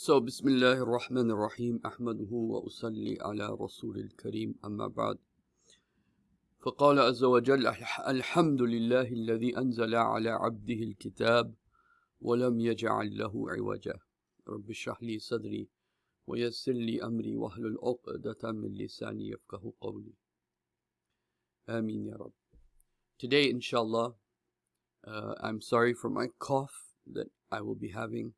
So, Bismillah ar-Rahman ar-Rahim, أحمده وأصلي على رسول الكريم أما بعد فقال عز وجل الحمد لله الذي أنزل على عبده الكتاب ولم يجعل له عوجا رب اشرح لي صدري ويسر لي أمري واحلل عقدة من لساني يفقه قولي آمين يا رب Today, inshallah, uh, I'm sorry for my cough that I will be having.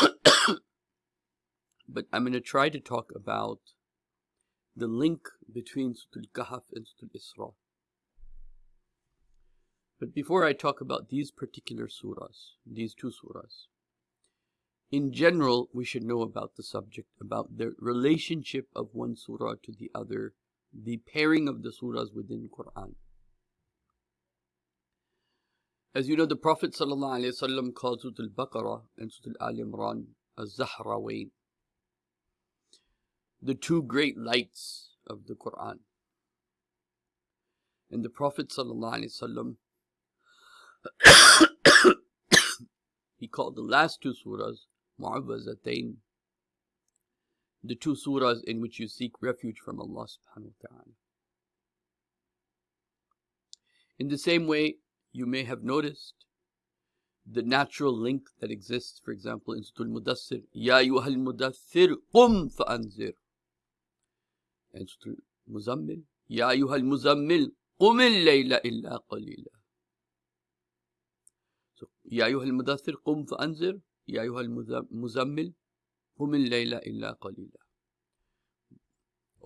but I'm going to try to talk about the link between Sutul Kahf and Sutul Isra. But before I talk about these particular surahs, these two surahs, in general, we should know about the subject, about the relationship of one surah to the other the pairing of the surahs within Quran. As you know, the Prophet ﷺ called Surah Al-Baqarah and Surah Al Imran as Zahrawain, the two great lights of the Quran. And the Prophet ﷺ he called the last two surahs Mu'awwazatain the two surahs in which you seek refuge from Allah subhanahu wa ta'ala. In the same way, you may have noticed the natural link that exists, for example, in Surah Al-Mudassir, Ya ayyuhal mudathir qum fa'anzir. And Surah Al-Muzammil, Ya ayyuhal muzammil qum al-layla illa qalila. So, Ya ayyuhal mudathir qum fa'anzir, Ya ayyuhal muzammil قم الليل إلا قليلا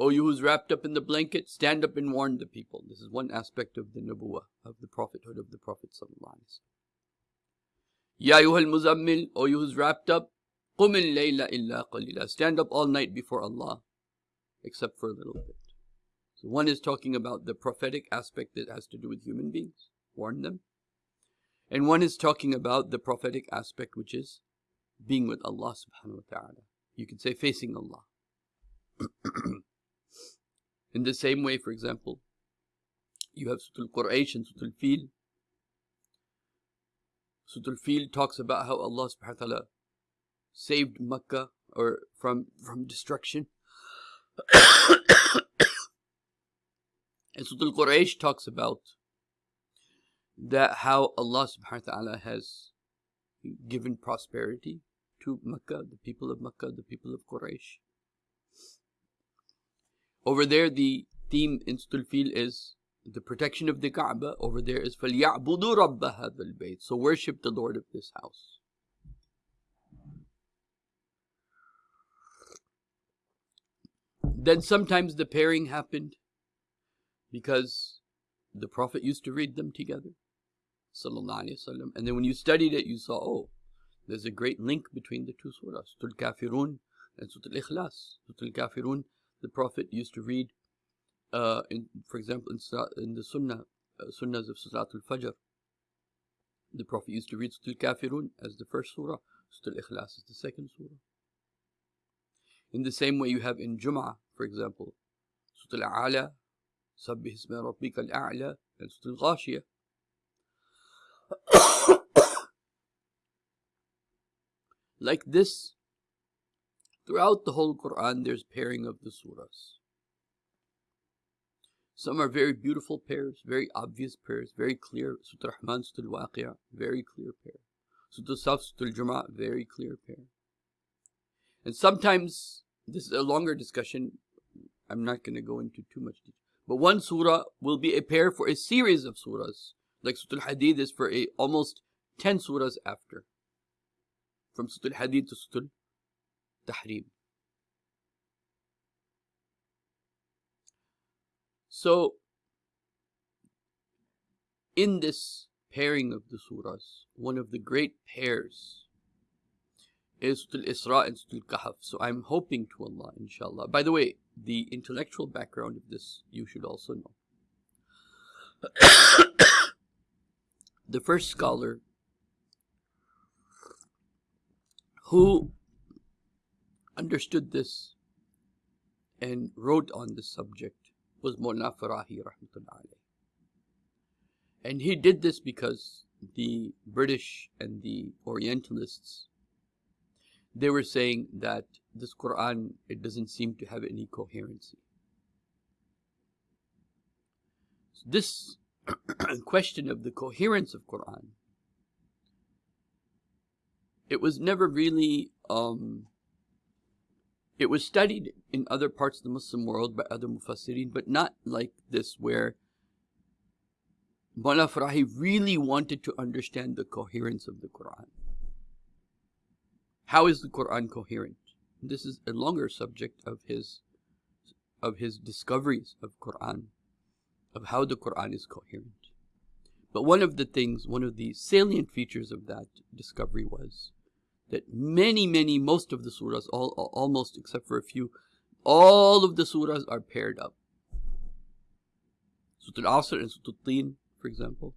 O you who's wrapped up in the blanket, stand up and warn the people. This is one aspect of the Nabuwa, of the prophethood of the Prophet Ya al Muzammil, O you who's wrapped up, qum layla illa qalila. Stand up all night before Allah, except for a little bit. So one is talking about the prophetic aspect that has to do with human beings, warn them. And one is talking about the prophetic aspect which is being with Allah subhanahu wa ta'ala. You can say facing Allah. In the same way, for example, you have Sutul Quraysh and Sutul Fil. Sutul Fil talks about how Allah subhanahu wa ta'ala saved Makkah or from, from destruction. and Sutul Quraysh talks about that how Allah subhanahu wa ta'ala has given prosperity to Makkah, the people of Makkah, the people of Quraysh. Over there, the theme in Stulfil is the protection of the Kaaba. Over there is فَلْيَعْبُدُوا رَبَّ هَذَا الْبَيْتِ So worship the Lord of this house. Then sometimes the pairing happened because the Prophet used to read them together. And then when you studied it, you saw, oh, there's a great link between the two surahs, Surah Al-Kafirun and Surah Al-Ikhlas. Surah Al-Kafirun, the Prophet used to read, uh, in, for example, in, in the Sunnah, uh, Sunnahs of Surah Al-Fajr, the Prophet used to read Surah Al-Kafirun as the first surah, Surah Al-Ikhlas is the second surah. In the same way you have in Jum'ah, for example, Surah Al-A'la, Sabbih Isma Rabbika Al-A'la, and Surah Al-Ghashiyah. Like this, throughout the whole Quran, there's pairing of the surahs. Some are very beautiful pairs, very obvious pairs, very clear. Surah Rahman, Surah Al-Waqi'ah, very clear pair. Surah Saf, Surah Al-Jumu'ah, very clear pair. And sometimes, this is a longer discussion, I'm not going to go into too much detail. But one surah will be a pair for a series of surahs. Like Surah Al-Hadid is for a, almost 10 surahs after from Sutul Hadid to Sutul Tahrim. So, in this pairing of the surahs, one of the great pairs is Sutul Isra and Sutul Kahf. So I'm hoping to Allah, inshallah. By the way, the intellectual background of this you should also know. the first scholar who understood this and wrote on this subject was Mullah Farahi rahmatullahi And he did this because the British and the Orientalists they were saying that this Quran, it doesn't seem to have any coherency. This question of the coherence of Quran, it was never really, um, it was studied in other parts of the Muslim world by other mufassirin, but not like this where Mullah Farahi really wanted to understand the coherence of the Quran. How is the Quran coherent? This is a longer subject of his of his discoveries of Quran, of how the Quran is coherent. But one of the things, one of the salient features of that discovery was that many, many, most of the surahs, all, almost except for a few, all of the surahs are paired up. Surah Al-Asr and Surah Al-Tin for example.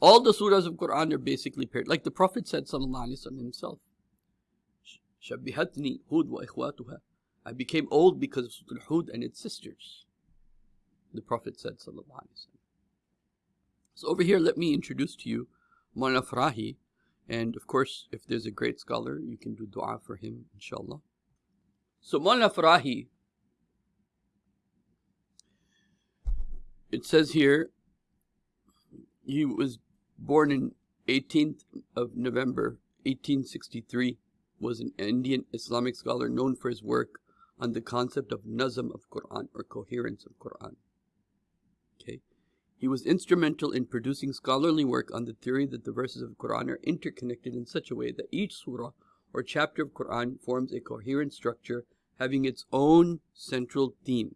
All the surahs of Quran are basically paired. Like the Prophet said, sallallahu alaihi wasallam himself, Shabihatni Hud wa ikhwatuha. I became old because of Surah Hud and its sisters. The Prophet said, sallallahu alaihi wasallam. So over here, let me introduce to you Mawlana Farahi. And of course, if there's a great scholar, you can do dua for him, inshallah. So Mawlana Farahi, it says here, he was born in 18th of November 1863, was an Indian Islamic scholar known for his work on the concept of nazm of Quran or coherence of Quran. He was instrumental in producing scholarly work on the theory that the verses of Quran are interconnected in such a way that each surah or chapter of Quran forms a coherent structure having its own central theme,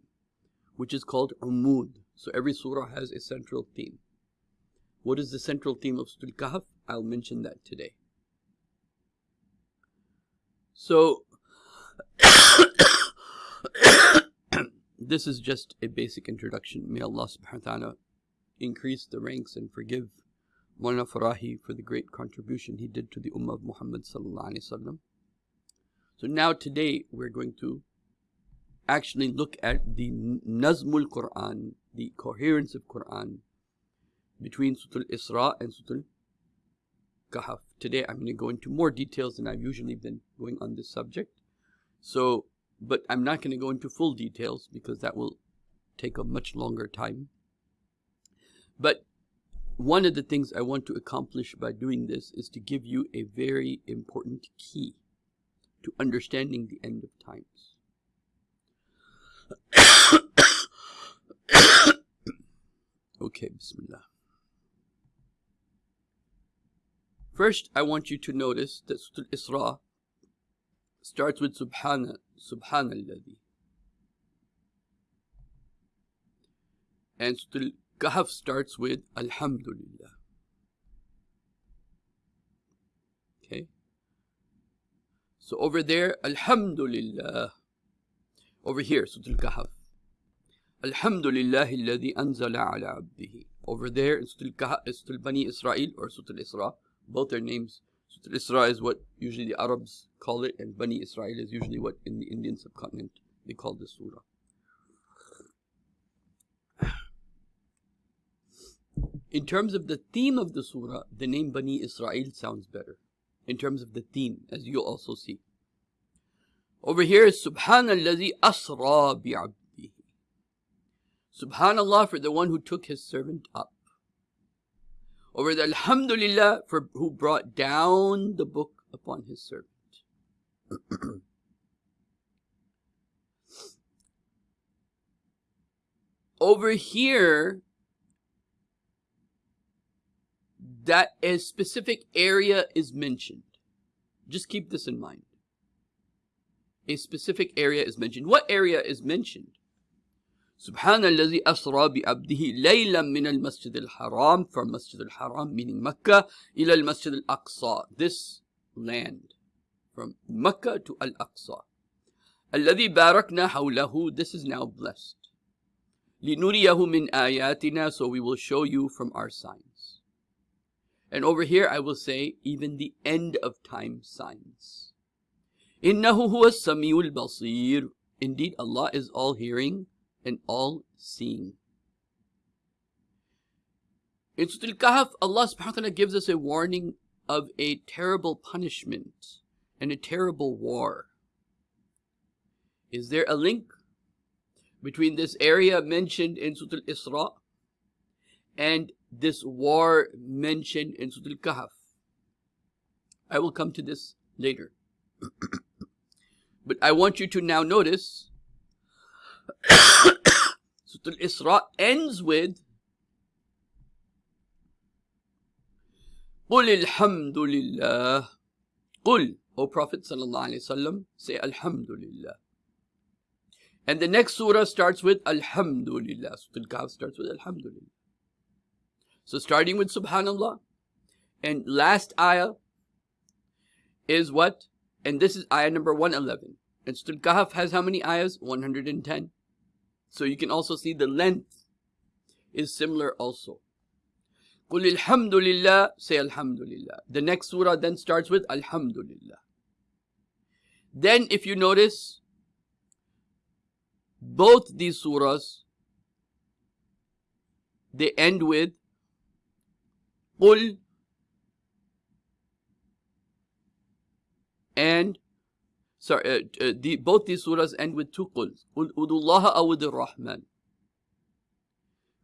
which is called umud. So every surah has a central theme. What is the central theme of Surah Al-Kahf? I'll mention that today. So, this is just a basic introduction. May Allah subhanahu wa ta'ala increase the ranks and forgive Mulana Farahi for the great contribution he did to the Ummah of Muhammad. So now today we're going to actually look at the Nazmul Quran, the coherence of Quran, between Sutul Isra and Sutul Kahf. Today I'm going to go into more details than I've usually been going on this subject. So, but I'm not going to go into full details because that will take a much longer time. But one of the things I want to accomplish by doing this is to give you a very important key to understanding the end of times. okay, Bismillah. First, I want you to notice that Surah Isra starts with Subhana, Subhanalladhi. And Surah Kahf starts with Alhamdulillah. Okay? So over there, Alhamdulillah. Over here, Surah Kahf. Alhamdulillah alladhi anzala ala abdihi. Over there in Surah Kahf, uh, Surah Bani Israel or Surah Isra. Both their names. Surah Isra is what usually the Arabs call it, and Bani Israel is usually what in the Indian subcontinent they call the surah. In terms of the theme of the surah, the name Bani Israel sounds better. In terms of the theme, as you'll also see. Over here is Subhanallah asra bi'abdihi. Subhanallah for the one who took his servant up over the Alhamdulillah for who brought down the book upon his servant. Over here, that a specific area is mentioned. Just keep this in mind. A specific area is mentioned. What area is mentioned? سبحان الذي أسرى بعبده ليلا من المسجد الحرام from Masjid al-Haram meaning Mecca إلى المسجد الأقصى this land from Mecca to Al-Aqsa الذي باركنا حوله this is now blessed لنريه من آياتنا so we will show you from our signs and over here I will say even the end of time signs إنه هو السميع البصير indeed Allah is all hearing and all seeing. In Surah Al-Kahf, Allah subhanahu wa ta'ala gives us a warning of a terrible punishment and a terrible war. Is there a link between this area mentioned in Surah Al-Isra and this war mentioned in Surah Al-Kahf? I will come to this later. but I want you to now notice Surah Al-Isra ends with قل الحمد لله قل O Prophet sallallahu alaihi wasallam say Alhamdulillah and the next surah starts with Alhamdulillah Surah Al-Kahf starts with Alhamdulillah so starting with Subhanallah and last ayah is what and this is ayah number 111 and Surah Al-Kahf has how many ayahs 110 so you can also see the length is similar also قل الحمد لله say Alhamdulillah. The next surah then starts with Alhamdulillah. Then if you notice, both these surahs, they end with قل and sorry, uh, uh, the, both these surahs end with two quls. قل ادوا الله Rahman.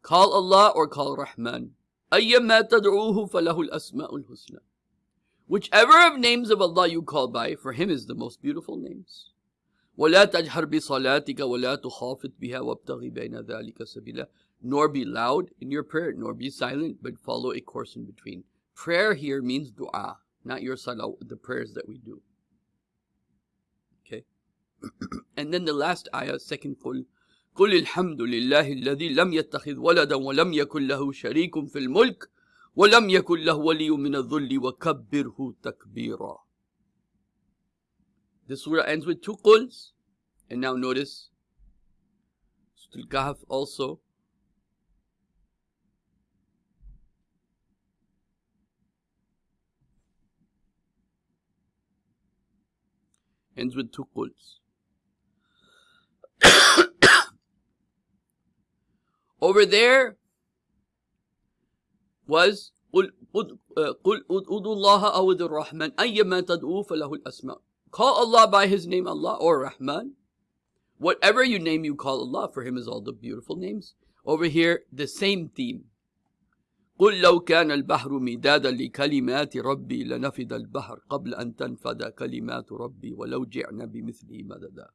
Call Allah or call Rahman. أيما تدعوه فله الأسماء الحسنى Whichever of names of Allah you call by, for Him is the most beautiful names. ولا تجهر بصلاتك ولا تخافت بها وابتغي بين ذلك سبيلا Nor be loud in your prayer, nor be silent, but follow a course in between. Prayer here means dua, not your salah, the prayers that we do. Okay? and then the last ayah, second qul, قل الحمد لله الذي لم يتخذ ولدا ولم يكن له شريك في الملك ولم يكن له ولي من الذل وكبره تكبيرا The surah ends with two quls. And now notice, Surah Al-Kahf also ends with two quls. Over there was قل قل ادعوا الله أو ادعوا الرحمن أيما تدعوا فله الأسماء Call Allah by His name Allah or Rahman. Whatever you name, you call Allah. For Him is all the beautiful names. Over here, the same theme. قل لو كان البحر مدادا لكلمات ربي لنفد البحر قبل أن تنفد كلمات ربي ولو جئنا بمثله مددا.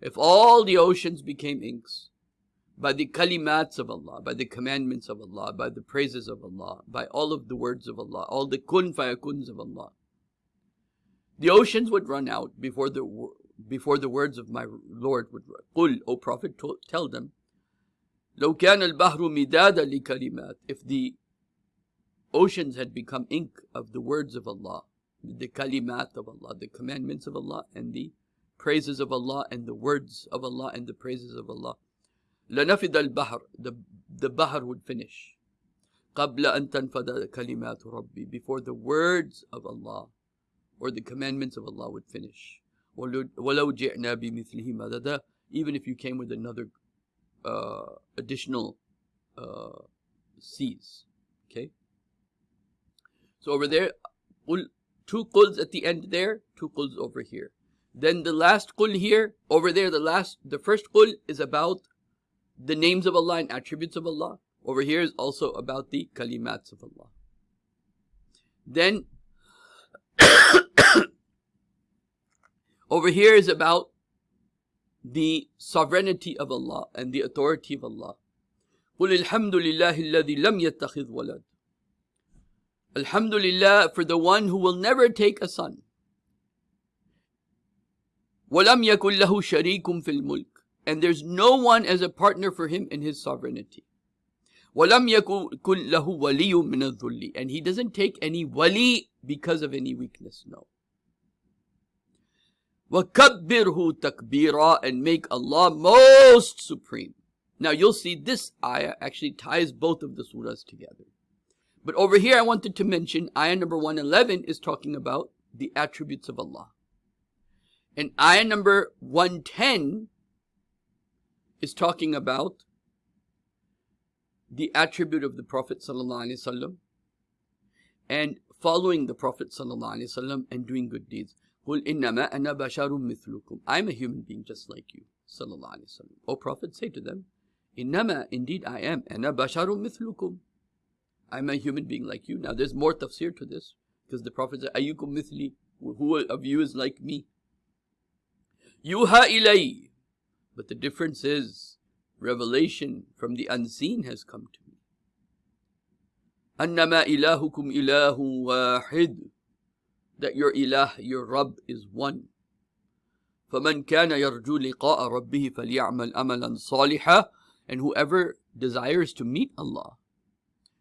If all the oceans became inks, by the kalimats of Allah, by the commandments of Allah, by the praises of Allah, by all of the words of Allah, all the kun fayakuns of Allah. The oceans would run out before the before the words of my Lord would run. Qul, O Prophet, tell them, لو كان البحر مدادا لكلمات If the oceans had become ink of the words of Allah, the kalimat of Allah, the commandments of Allah, and the praises of Allah, and the words of Allah, and the praises of Allah, لنفد البحر the, the bahr would finish قبل أن تنفد كلمات ربي before the words of Allah or the commandments of Allah would finish ولو جئنا بمثله مددا even if you came with another uh, additional uh, seas okay so over there two quls at the end there two quls over here then the last qul here over there the last the first qul is about the names of Allah and attributes of Allah. Over here is also about the kalimats of Allah. Then over here is about the sovereignty of Allah and the authority of Allah. قل الحمد لله الذي لم يتخذ ولد Alhamdulillah for the one who will never take a son. ولم يكن له شريك في الملك and there's no one as a partner for him in his sovereignty. وَلَمْ يَكُنْ لَهُ وَلِيٌّ مِنَ الذُّلِّ And he doesn't take any wali because of any weakness, no. وَكَبِّرْهُ تَكْبِيرًا And make Allah most supreme. Now you'll see this ayah actually ties both of the surahs together. But over here I wanted to mention ayah number 111 is talking about the attributes of Allah. And ayah number 110 is talking about the attribute of the Prophet ﷺ and following the Prophet ﷺ and doing good deeds. قل إنما أنا بشر مثلكم I'm a human being just like you صلى الله عليه وسلم O Prophet say to them إنما indeed I am أنا بشر مثلكم I'm a human being like you now there's more tafsir to this because the Prophet said أيكم مثلي who of you is like me يوحى إلي but the difference is revelation from the unseen has come to me أنما إلهكم إله واحد that your ilah, your Rabb is one. فَمَنْ كَانَ يَرْجُو لِقَاءَ رَبِّهِ فَلْيَعْمَلْ أَمَلًا صَالِحًا And whoever desires to meet Allah,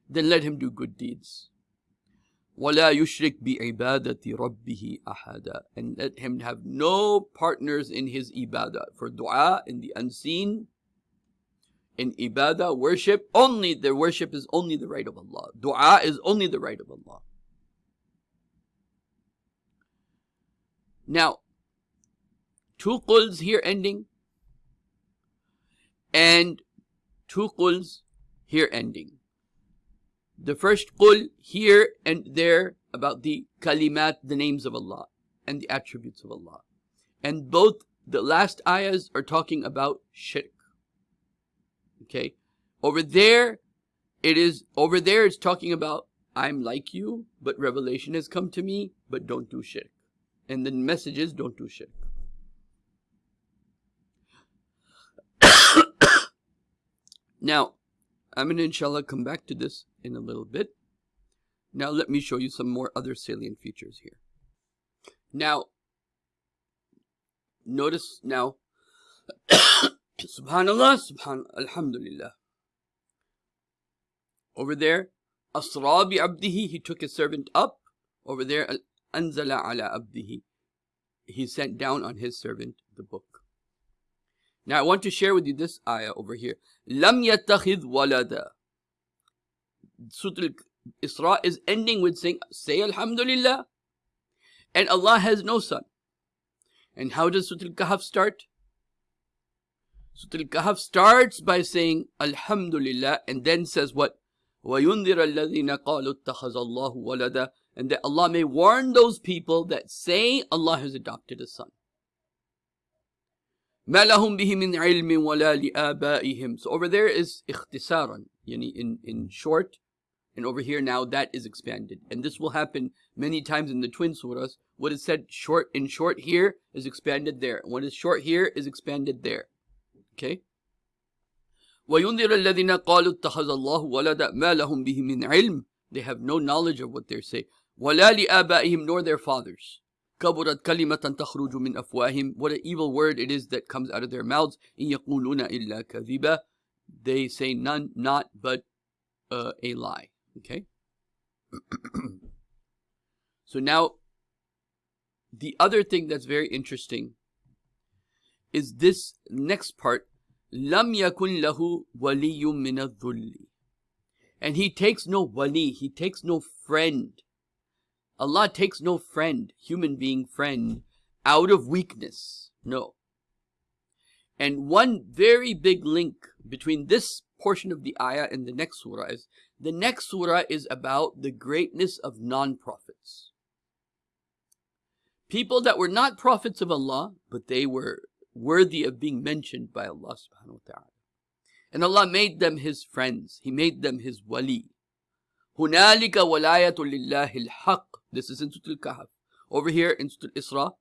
then let him do good deeds. وَلَا يُشْرِكْ بِعِبَادَةِ رَبِّهِ أَحَدًا And let him have no partners in his ibadah. For dua in the unseen, in ibadah, worship, only the worship is only the right of Allah. Dua is only the right of Allah. Now, two quls here ending and two quls here ending. The first qul here and there about the kalimat, the names of Allah and the attributes of Allah. And both the last ayahs are talking about shirk. Okay. Over there, it is, over there it's talking about I'm like you, but revelation has come to me, but don't do shirk. And the message is don't do shirk. now, I'm going to inshallah come back to this in a little bit. Now let me show you some more other salient features here. Now, notice now, subhanallah, subhan, alhamdulillah. Over there, asra bi abdihi, he took his servant up. Over there, anzala ala abdihi. He sent down on his servant the book. Now I want to share with you this ayah over here. Lam yattakhidh walada. Surah Isra is ending with saying, say Alhamdulillah. And Allah has no son. And how does Surah Al-Kahf start? Surah Al-Kahf starts by saying Alhamdulillah and then says what? وَيُنذِرَ الَّذِينَ قَالُوا اتَّخَذَ اللَّهُ وَلَدًا and that Allah may warn those people that say Allah has adopted a son. ما لهم به من علم ولا لآبائهم. So over there is اختصارا, yani in, in short, and over here now that is expanded. And this will happen many times in the twin surahs. What is said short in short here is expanded there. What is short here is expanded there. Okay? وَيُنذِرَ الَّذِينَ قَالُوا اتَّخَذَ اللَّهُ وَلَدًا مَا لَهُم بِهِ مِنْ عِلْمٍ They have no knowledge of what they're saying. ولا لآبائهم nor their fathers. كبرت كلمة تخرج من أفواههم What an evil word it is that comes out of their mouths. إن يقولون إلا كذبا They say none, not but uh, a lie. Okay? so now, the other thing that's very interesting is this next part. لم يكن له ولي من الذل. And he takes no wali, he takes no friend Allah takes no friend, human being friend, out of weakness. No. And one very big link between this portion of the ayah and the next surah is the next surah is about the greatness of non-prophets. People that were not prophets of Allah, but they were worthy of being mentioned by Allah subhanahu wa ta'ala. And Allah made them His friends. He made them His wali. هنالك ولاية لله الحق this is in Surah Al-Kahf. Over here in Surah Isra,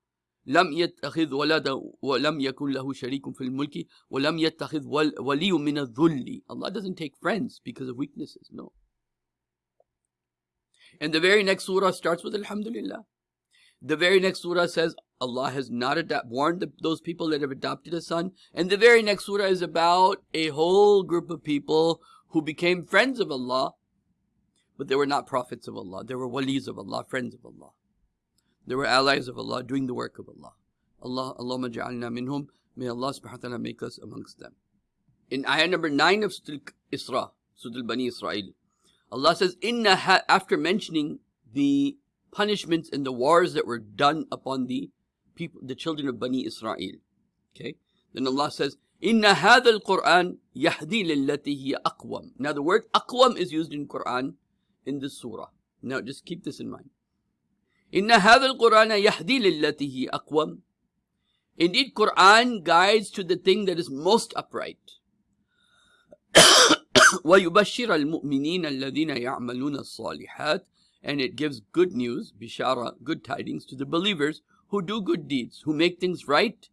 لم يتخذ ولدا ولم يكن له شريك في الملك ولم يتخذ ولي من الذل. Allah doesn't take friends because of weaknesses. No. And the very next surah starts with Alhamdulillah. The very next surah says Allah has not warned the, those people that have adopted a son. And the very next surah is about a whole group of people who became friends of Allah but they were not prophets of Allah. They were walis of Allah, friends of Allah. They were allies of Allah, doing the work of Allah. Allah, Allahumma ja'alna minhum. May Allah subhanahu wa ta'ala make us amongst them. In ayah number 9 of Surah Isra, Surah Bani Israel, Allah says, Inna after mentioning the punishments and the wars that were done upon the people, the children of Bani Israel. Okay? Then Allah says, Inna hadha al-Quran yahdi lillati hiya aqwam. Now the word aqwam is used in Quran in this surah. Now just keep this in mind. إن هذا القرآن يهدي للتي هي أقوم Indeed, Quran guides to the thing that is most upright. ويبشر المؤمنين الذين يعملون الصالحات and it gives good news, bishara, good tidings to the believers who do good deeds, who make things right.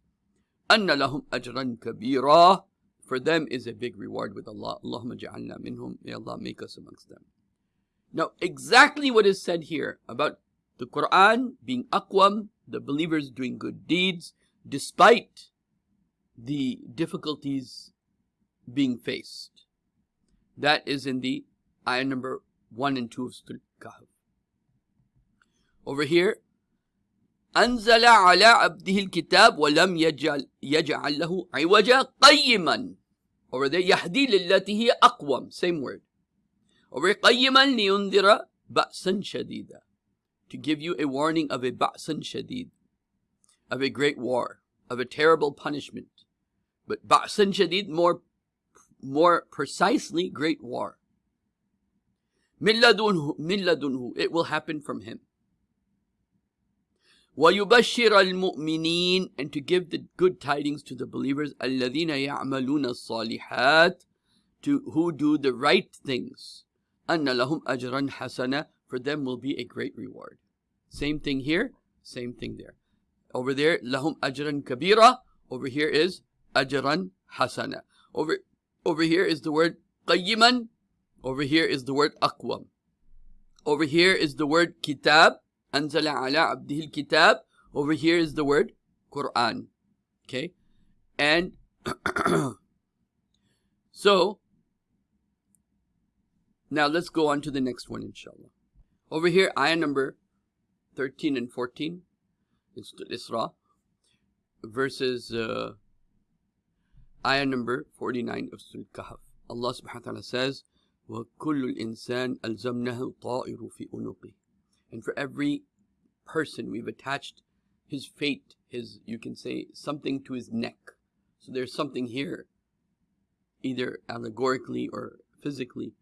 أن لهم أجرا كبيرا For them is a big reward with Allah. Allahumma ja'alna minhum. May Allah make us amongst them. Now, exactly what is said here about the Quran being aqwam, the believers doing good deeds, despite the difficulties being faced. That is in the ayah number 1 and 2 of Surah Kahf. Over here, أنزل على عبده الكتاب ولم يجعل, يجعل له عوجا قيما Over there, يهدي للتي هي أقوم Same word. Over here, قيما لينذر بأسا شديدا To give you a warning of a بأسا شديد of a great war, of a terrible punishment. But Ba'san Shadid, more, more precisely, great war. Milladunhu, milladunhu, it will happen from him. وَيُبَشِّرَ الْمُؤْمِنِينَ And to give the good tidings to the believers, الَّذِينَ يَعْمَلُونَ الصَّالِحَاتِ to who do the right things. أَنَّ لَهُمْ أَجْرًا حَسَنًا For them will be a great reward. Same thing here, same thing there. Over there, lahum ajran kabira. Over here is ajran hasana. Over, over here is the word qayyiman. Over here is the word aqwam. Over here is the word kitab. Anzala ala abdihil kitab. Over here is the word Quran. Okay? And so, now let's go on to the next one, inshallah. Over here, ayah number 13 and 14. Isra, verses uh, ayah number 49 of Surah Kahf. Allah subhanahu wa ta'ala says, وَكُلُّ الْإِنسَانِ أَلْزَمْنَهُ طَائِرُ فِي أُنُقِهِ And for every person we've attached his fate, his, you can say, something to his neck. So there's something here, either allegorically or physically,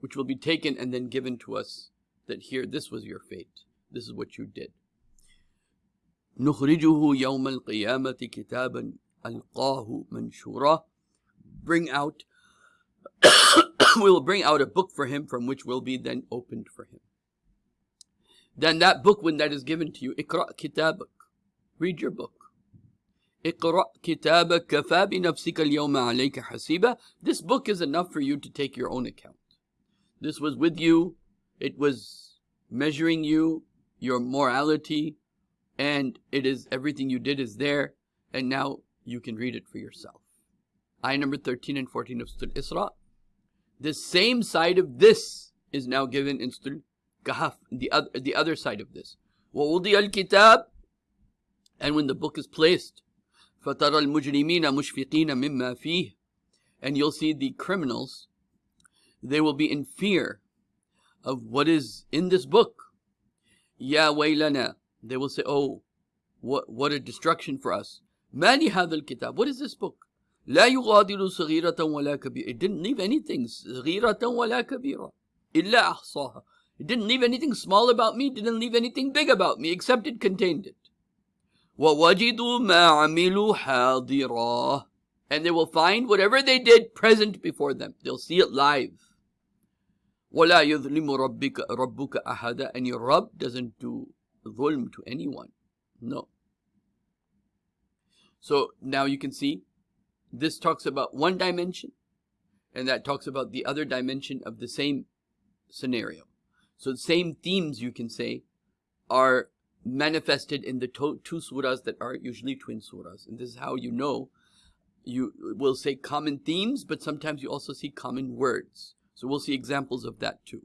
which will be taken and then given to us that here, this was your fate. This is what you did. نخرجه يوم القيامة كتابا ألقاه منشورا bring out we will bring out a book for him from which will be then opened for him then that book when that is given to you اقرأ كتابك read your book اقرأ كتابك كفى بنفسك اليوم عليك حسيبا this book is enough for you to take your own account this was with you it was measuring you your morality and it is everything you did is there, and now you can read it for yourself. Ayah number 13 and 14 of Surah Isra. The same side of this is now given in Surah Kahf, the other, the other side of this. وَوُضِيَ الْكِتَابِ And when the book is placed, فَتَرَى الْمُجْرِمِينَ مُشْفِقِينَ مِمَّا فِيهِ And you'll see the criminals, they will be in fear of what is in this book. يَا وَيْلَنَا they will say, oh, what, what a destruction for us. Mani hadal kitab. What is this book? لا يغادر صغيرة ولا كبيرة. It didn't leave anything. صغيرة ولا كبيرة. إلا أحصاها. It didn't leave anything small about me. It didn't leave anything big about me, except it contained it. وَوَجِدُوا مَا عَمِلُوا حَاضِرًا And they will find whatever they did present before them. They'll see it live. وَلَا يُظْلِمُ رَبِّكَ رَبُّكَ أَحَدًا And your Rabb doesn't do dhulm to anyone. No. So now you can see this talks about one dimension and that talks about the other dimension of the same scenario. So the same themes you can say are manifested in the two surahs that are usually twin surahs. And this is how you know you will say common themes, but sometimes you also see common words. So we'll see examples of that too.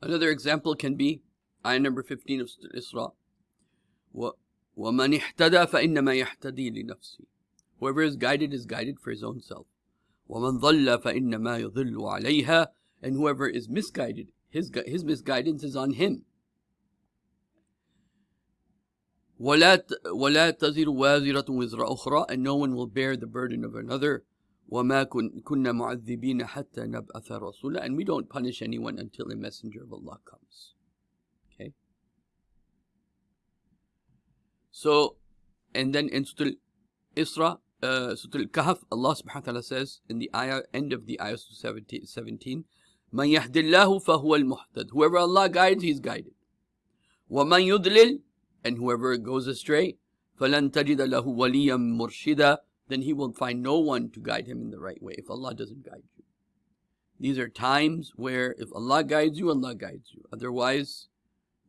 Another example can be Ayah number 15 of Isra. وَمَنِ اهْتَدَى فَإِنَّمَا يَهْتَدِي لِنَفْسِهِ Whoever is guided is guided for his own self. وَمَنْ ضَلَّ فَإِنَّمَا يَضِلُّ عَلَيْهَا And whoever is misguided, his, his misguidance is on him. ولا ولا تزر وازرة وزر أخرى and no one will bear the burden of another وَمَا كُنَّا مُعَذِّبِينَ حَتَّى نَبْعَثَ رَسُولًا And we don't punish anyone until a messenger of Allah comes. Okay? So, and then in Sutul Isra, uh, Surah Kahf Allah subhanahu wa ta'ala says in the ayah, end of the ayah 17, 17 مَنْ يَهْدِ اللَّهُ فَهُوَ الْمُحْتَدِ Whoever Allah guides, he's guided. وَمَنْ يُضْلِلْ And whoever goes astray, فَلَنْ تَجِدَ لَهُ وَلِيًّا مُرْشِدًا Then he will find no one to guide him in the right way if Allah doesn't guide you. These are times where if Allah guides you, Allah guides you. Otherwise,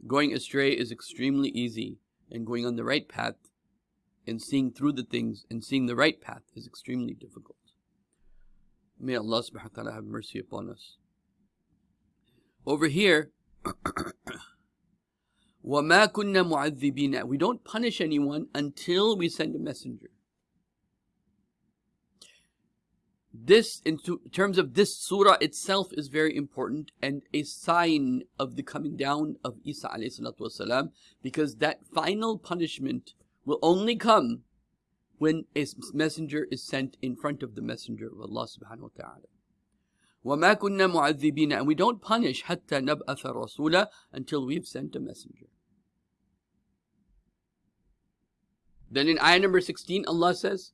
going astray is extremely easy, and going on the right path and seeing through the things and seeing the right path is extremely difficult. May Allah subhanahu wa ta'ala have mercy upon us. Over here, وَمَا كُنَّا مُعَذِّبِينَ We don't punish anyone until we send a messenger. This, in terms of this surah itself, is very important and a sign of the coming down of Isa والسلام, because that final punishment will only come when a messenger is sent in front of the messenger of Allah subhanahu wa ta'ala. وَمَا كُنَّا مُعَذِّبِينَ And we don't punish حَتَّى نَبْأَثَ رَسُولًا until we've sent a messenger. Then in ayah number 16, Allah says,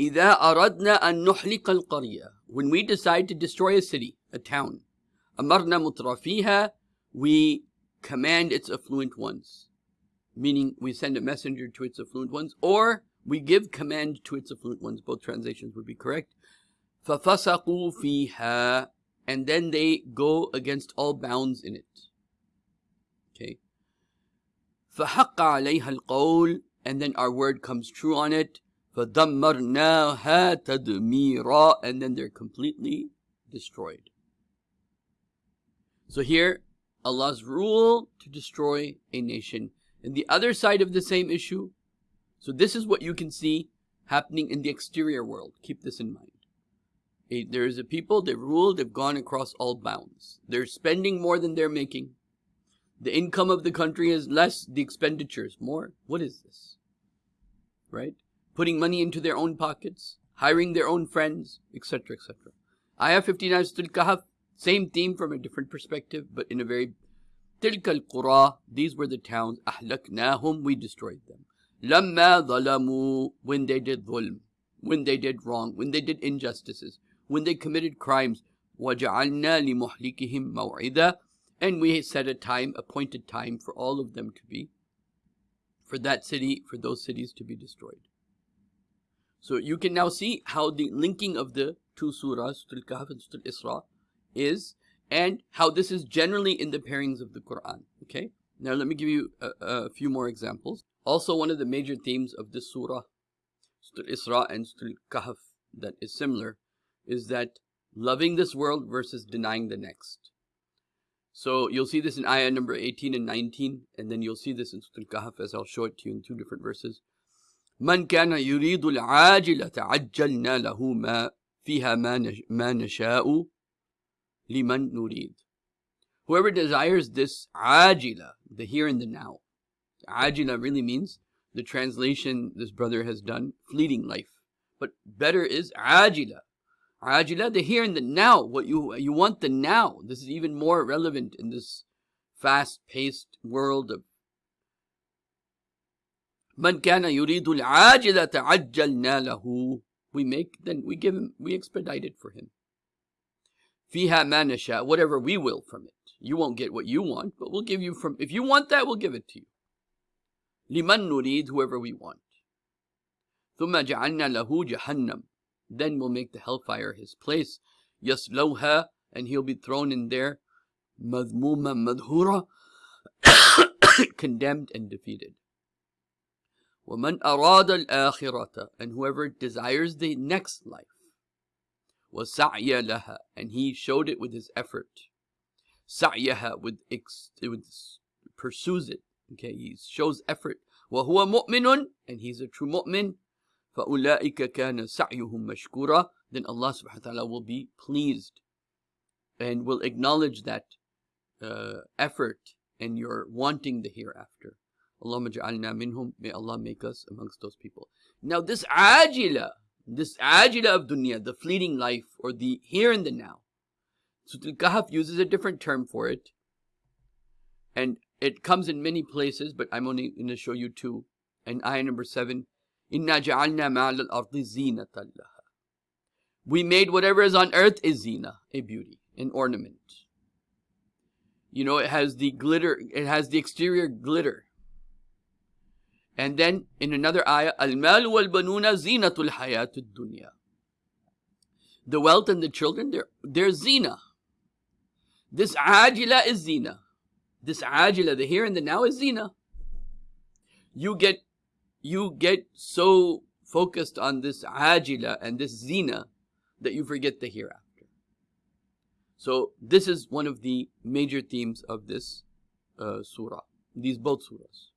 إِذَا أَرَدْنَا أَن نُحْلِقَ الْقَرْيَةَ When we decide to destroy a city, a town, أَمَرْنَا مُتْرَفِيهَا We command its affluent ones. Meaning we send a messenger to its affluent ones, or we give command to its affluent ones. Both translations would be correct. فَفَسَقُوا فِيهَا And then they go against all bounds in it. Okay. فَحَقَّ عَلَيْهَا الْقَوْلِ And then our word comes true on it. فَدَمَّرْنَاهَا تَدْمِيرًا And then they're completely destroyed. So here, Allah's rule to destroy a nation. And the other side of the same issue, so this is what you can see happening in the exterior world. Keep this in mind. A, there is a people, they've ruled, they've gone across all bounds. They're spending more than they're making. The income of the country is less, the expenditures more. What is this? Right? Putting money into their own pockets, hiring their own friends, etc., etc. Ayah 59 Surah Kahf, same theme from a different perspective, but in a very تلك القرى, these were the towns, أهلكناهم, we destroyed them. لما ظلموا, when they did dhulm, when they did wrong, when they did injustices when they committed crimes. وَجَعَلْنَا لِمُحْلِكِهِمْ مَوْعِدًا And we set a time, appointed time for all of them to be, for that city, for those cities to be destroyed. so you can now see how the linking of the two surahs, Surah Al-Kahf and Surah Al-Isra, is, and how this is generally in the pairings of the Quran. Okay? Now let me give you a, a few more examples. Also one of the major themes of this surah, Surah Al-Isra and Surah Al-Kahf, that is similar, is that loving this world versus denying the next. So you'll see this in ayah number 18 and 19, and then you'll see this in Surah Al-Kahf as I'll show it to you in two different verses. من كان يريد العاجلة عجلنا له ما فيها ما نشاء لمن نريد. Whoever desires this ajila, the here and the now. Ajila really means the translation this brother has done, fleeting life. But better is ajila, Ajila, the here and the now. What you you want the now. This is even more relevant in this fast-paced world of من كان yuridul ajila عجلنا له. We make, then we give him, we expedite it for him. Fiha نشاء. whatever we will from it. You won't get what you want, but we'll give you from, if you want that, we'll give it to you. لمن نريد. whoever we want. Thumma جعلنا له jahannam. Then we'll make the hellfire his place. يسلوها and he'll be thrown in there. Madmuma madhura, condemned and defeated. وَمَنْ أَرَادَ الْآخِرَةَ And whoever desires the next life. وَسَعْيَ لَهَا And he showed it with his effort. سَعْيَهَا with, ex, with pursues it. Okay, he shows effort. وَهُوَ مُؤْمِنٌ And he's a true mu'min. فَأُولَٰئِكَ كَانَ سَعْيُهُمْ مَشْكُورًا Then Allah subhanahu wa ta'ala will be pleased and will acknowledge that uh, effort and your wanting the hereafter. Allahumma ja'alna minhum. May Allah make us amongst those people. Now this ajila, this ajila of dunya, the fleeting life or the here and the now. Sutul Kahf uses a different term for it. And it comes in many places, but I'm only going to show you two. And ayah number seven, Inna ja'alna ma'al al-ardi zinatan laha. We made whatever is on earth is zina, a beauty, an ornament. You know, it has the glitter, it has the exterior glitter and then in another ayah, Al-mal wal-banuna zinatul hayatud dunya. The wealth and the children, they're, they're zina. This ajila is zina. This ajila, the here and the now is zina. You get, you get so focused on this ajila and this zina that you forget the hereafter. So this is one of the major themes of this uh, surah, these both surahs.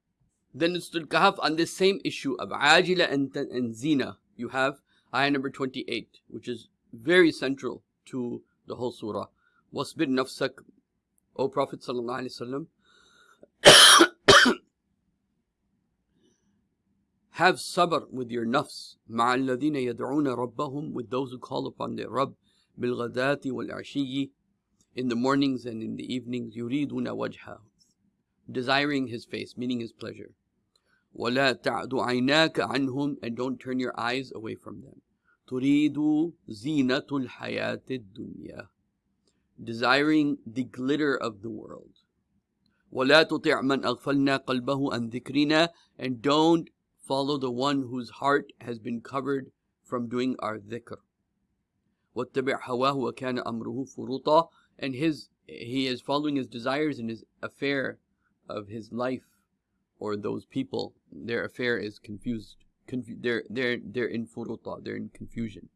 Then Nustul Kahf on this same issue of Ajila and, and Zina, you have ayah number 28, which is very central to the whole surah. Wasbir nafsak, O Prophet sallallahu alaihi wasallam. Have sabr with your nafs, ma'alladina yad'una rabbahum, with those who call upon their Rabb, bilghadati wal in the mornings and in the evenings, yuriduna wajha, desiring his face, meaning his pleasure. ولا تعد عيناك عنهم and don't turn your eyes away from them تريد زينة الحياة الدنيا desiring the glitter of the world ولا تطع من أغفلنا قلبه عن ذكرنا and don't follow the one whose heart has been covered from doing our dhikr واتبع هواه وكان أمره فرطا and his he is following his desires and his affair of his life or those people their affair is confused Confu- they're they're they're in furuta they're in confusion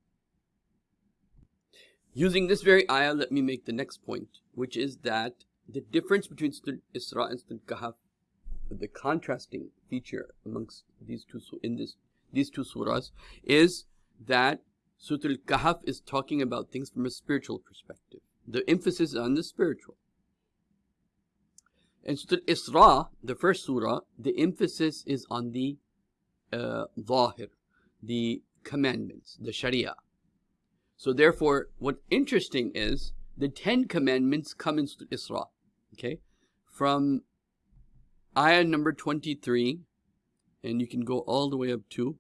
using this very ayah let me make the next point which is that the difference between Surah Isra and Surah Kahf the contrasting feature amongst these two in this these two surahs is that Surah Al-Kahf is talking about things from a spiritual perspective. The emphasis is on the spiritual. And Surah Isra, the first surah, the emphasis is on the uh, zahir, the commandments, the sharia. So therefore, what interesting is the Ten Commandments come in Surah Isra. Okay, from ayah number 23, and you can go all the way up to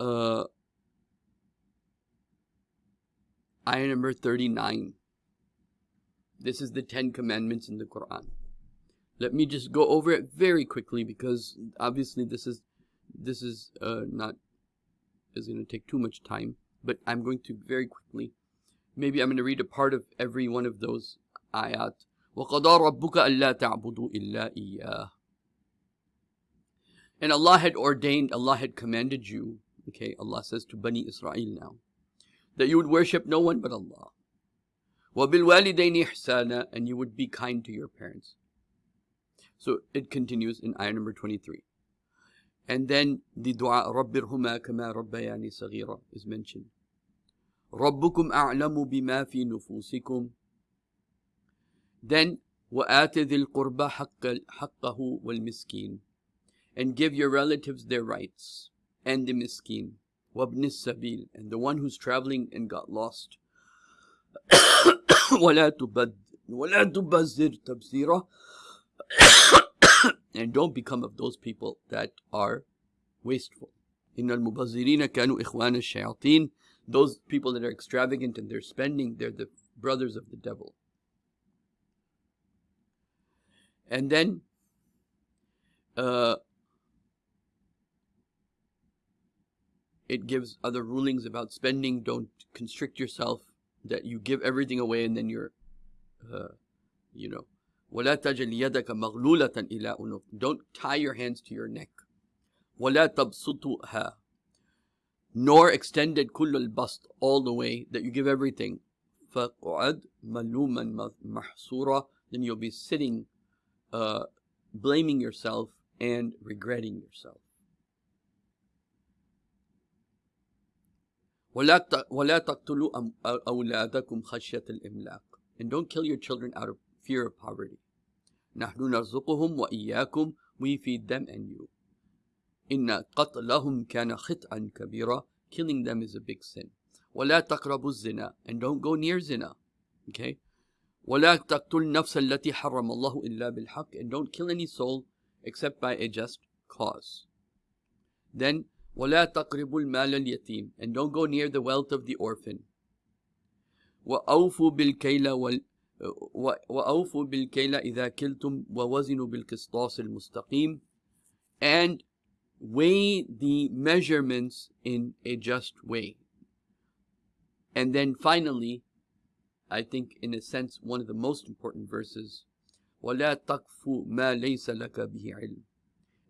uh, ayah number 39. This is the Ten Commandments in the Quran. Let me just go over it very quickly because obviously this is this is uh, not is going to take too much time, but I'm going to very quickly. Maybe I'm going to read a part of every one of those ayat. وَقَضَى رَبُّكَ أَلَّا تَعْبُدُوا إِلَّا إِيَّاهُ And Allah had ordained, Allah had commanded you, okay, Allah says to Bani Israel now, that you would worship no one but Allah. وَبِالْوَالِدَيْنِ إِحْسَانًا And you would be kind to your parents. So it continues in ayah number 23. And then the dua رَبِّرْهُمَا كَمَا رَبَّيَانِ صَغِيرًا is mentioned. رَبُّكُمْ أَعْلَمُ بِمَا فِي نُفُوسِكُمْ Then وَآتِ ذِي الْقُرْبَى حَقَّ حَقَّهُ وَالْمِسْكِينَ And give your relatives their rights and the miskin. وَابْنِ السَّبِيلِ And the one who's traveling and got lost. وَلَا تُبَذِّرْ وَلَا تُبَذِّرْ تَبْذِيرًا and don't become of those people that are wasteful. إِنَّ الْمُبَذِّرِينَ كَانُوا إِخْوَانَ الشَّيَاطِينَ Those people that are extravagant and they're spending, they're the brothers of the devil. And then uh, it gives other rulings about spending. Don't constrict yourself, that you give everything away and then you're, uh, you know, ولا تجل يدك مغلولة إلى أنوف. Don't tie your hands to your neck. ولا تبسطها. Nor extend it كل البسط all the way that you give everything. فقعد ملوما محصورا. Then you'll be sitting, uh, blaming yourself and regretting yourself. ولا تقتلوا أولادكم خشية الإملاق. And don't kill your children out of fear of poverty. نحن نرزقهم وإياكم we feed them and you. إن قتلهم كان خطأ كبيرا killing them is a big sin. ولا تقربوا الزنا and don't go near zina. Okay? ولا تقتل النفس التي حرم الله إلا بالحق and don't kill any soul except by a just cause. Then, وَلَا تَقْرِبُوا الْمَالَ الْيَتِيمِ And don't go near the wealth of the orphan. وَأَوْفُوا بِالْكَيْلَ وَالْ وأوفوا بالكيل إذا كلتم ووزنوا بالقسطاس المستقيم and weigh the measurements in a just way. And then finally, I think in a sense one of the most important verses, وَلَا تَقْفُ مَا لَيْسَ لَكَ بِهِ عِلْمٍ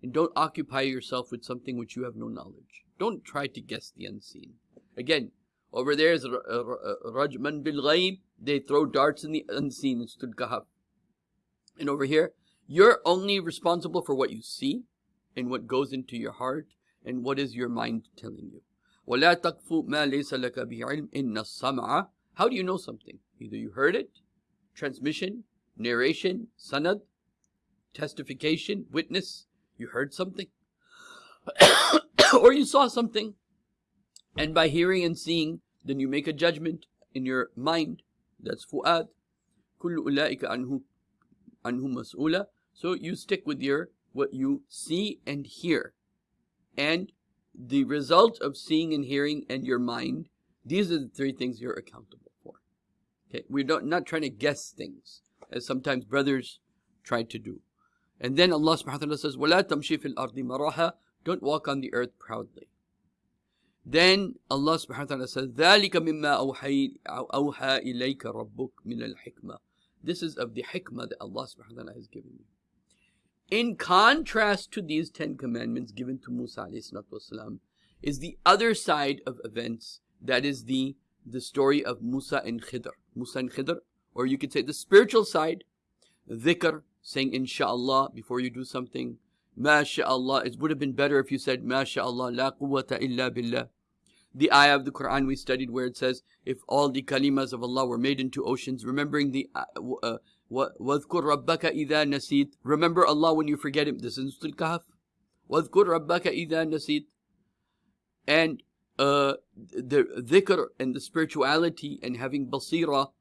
And don't occupy yourself with something which you have no knowledge. Don't try to guess the unseen. Again, over there is Rajman bil Ghaib. They throw darts in the unseen in Stud Kahf. And over here, you're only responsible for what you see and what goes into your heart and what is your mind telling you. وَلَا تَقْفُ مَا لَيْسَ لَكَ بِهِ عِلْمٍ إِنَّ السَّمْعَ How do you know something? Either you heard it, transmission, narration, sanad, testification, witness, you heard something, or you saw something, and by hearing and seeing, then you make a judgment in your mind. That's fu'ad. كل أولئك عنه عنه مسؤولة. So you stick with your what you see and hear. And the result of seeing and hearing and your mind, these are the three things you're accountable for. Okay, we're not, not trying to guess things, as sometimes brothers try to do. And then Allah subhanahu wa ta'ala says, وَلَا تَمْشِي فِي الْأَرْضِ مَرَاحًا Don't walk on the earth proudly. Then Allah subhanahu wa ta'ala says, ذَلِكَ مِمَّا أَوْحَى إِلَيْكَ رَبُّكَ مِنَ الْحِكْمَةِ This is of the hikmah that Allah subhanahu wa ta'ala has given you. In contrast to these Ten Commandments given to Musa والسلام, is the other side of events, that is the, the story of Musa and Khidr. Musa and Khidr, or you could say the spiritual side, dhikr, saying inshallah before you do something, MashaAllah. It would have been better if you said MashaAllah, La quwwata illa billah. The ayah of the Quran we studied where it says, if all the kalimas of Allah were made into oceans, remembering the uh, uh وَاذْكُرْ رَبَّكَ إِذَا نَسِيت Remember Allah when you forget Him. This is Surah Kahf. وَاذْكُرْ رَبَّكَ إِذَا نَسِيت And uh, the dhikr and the spirituality and having basira,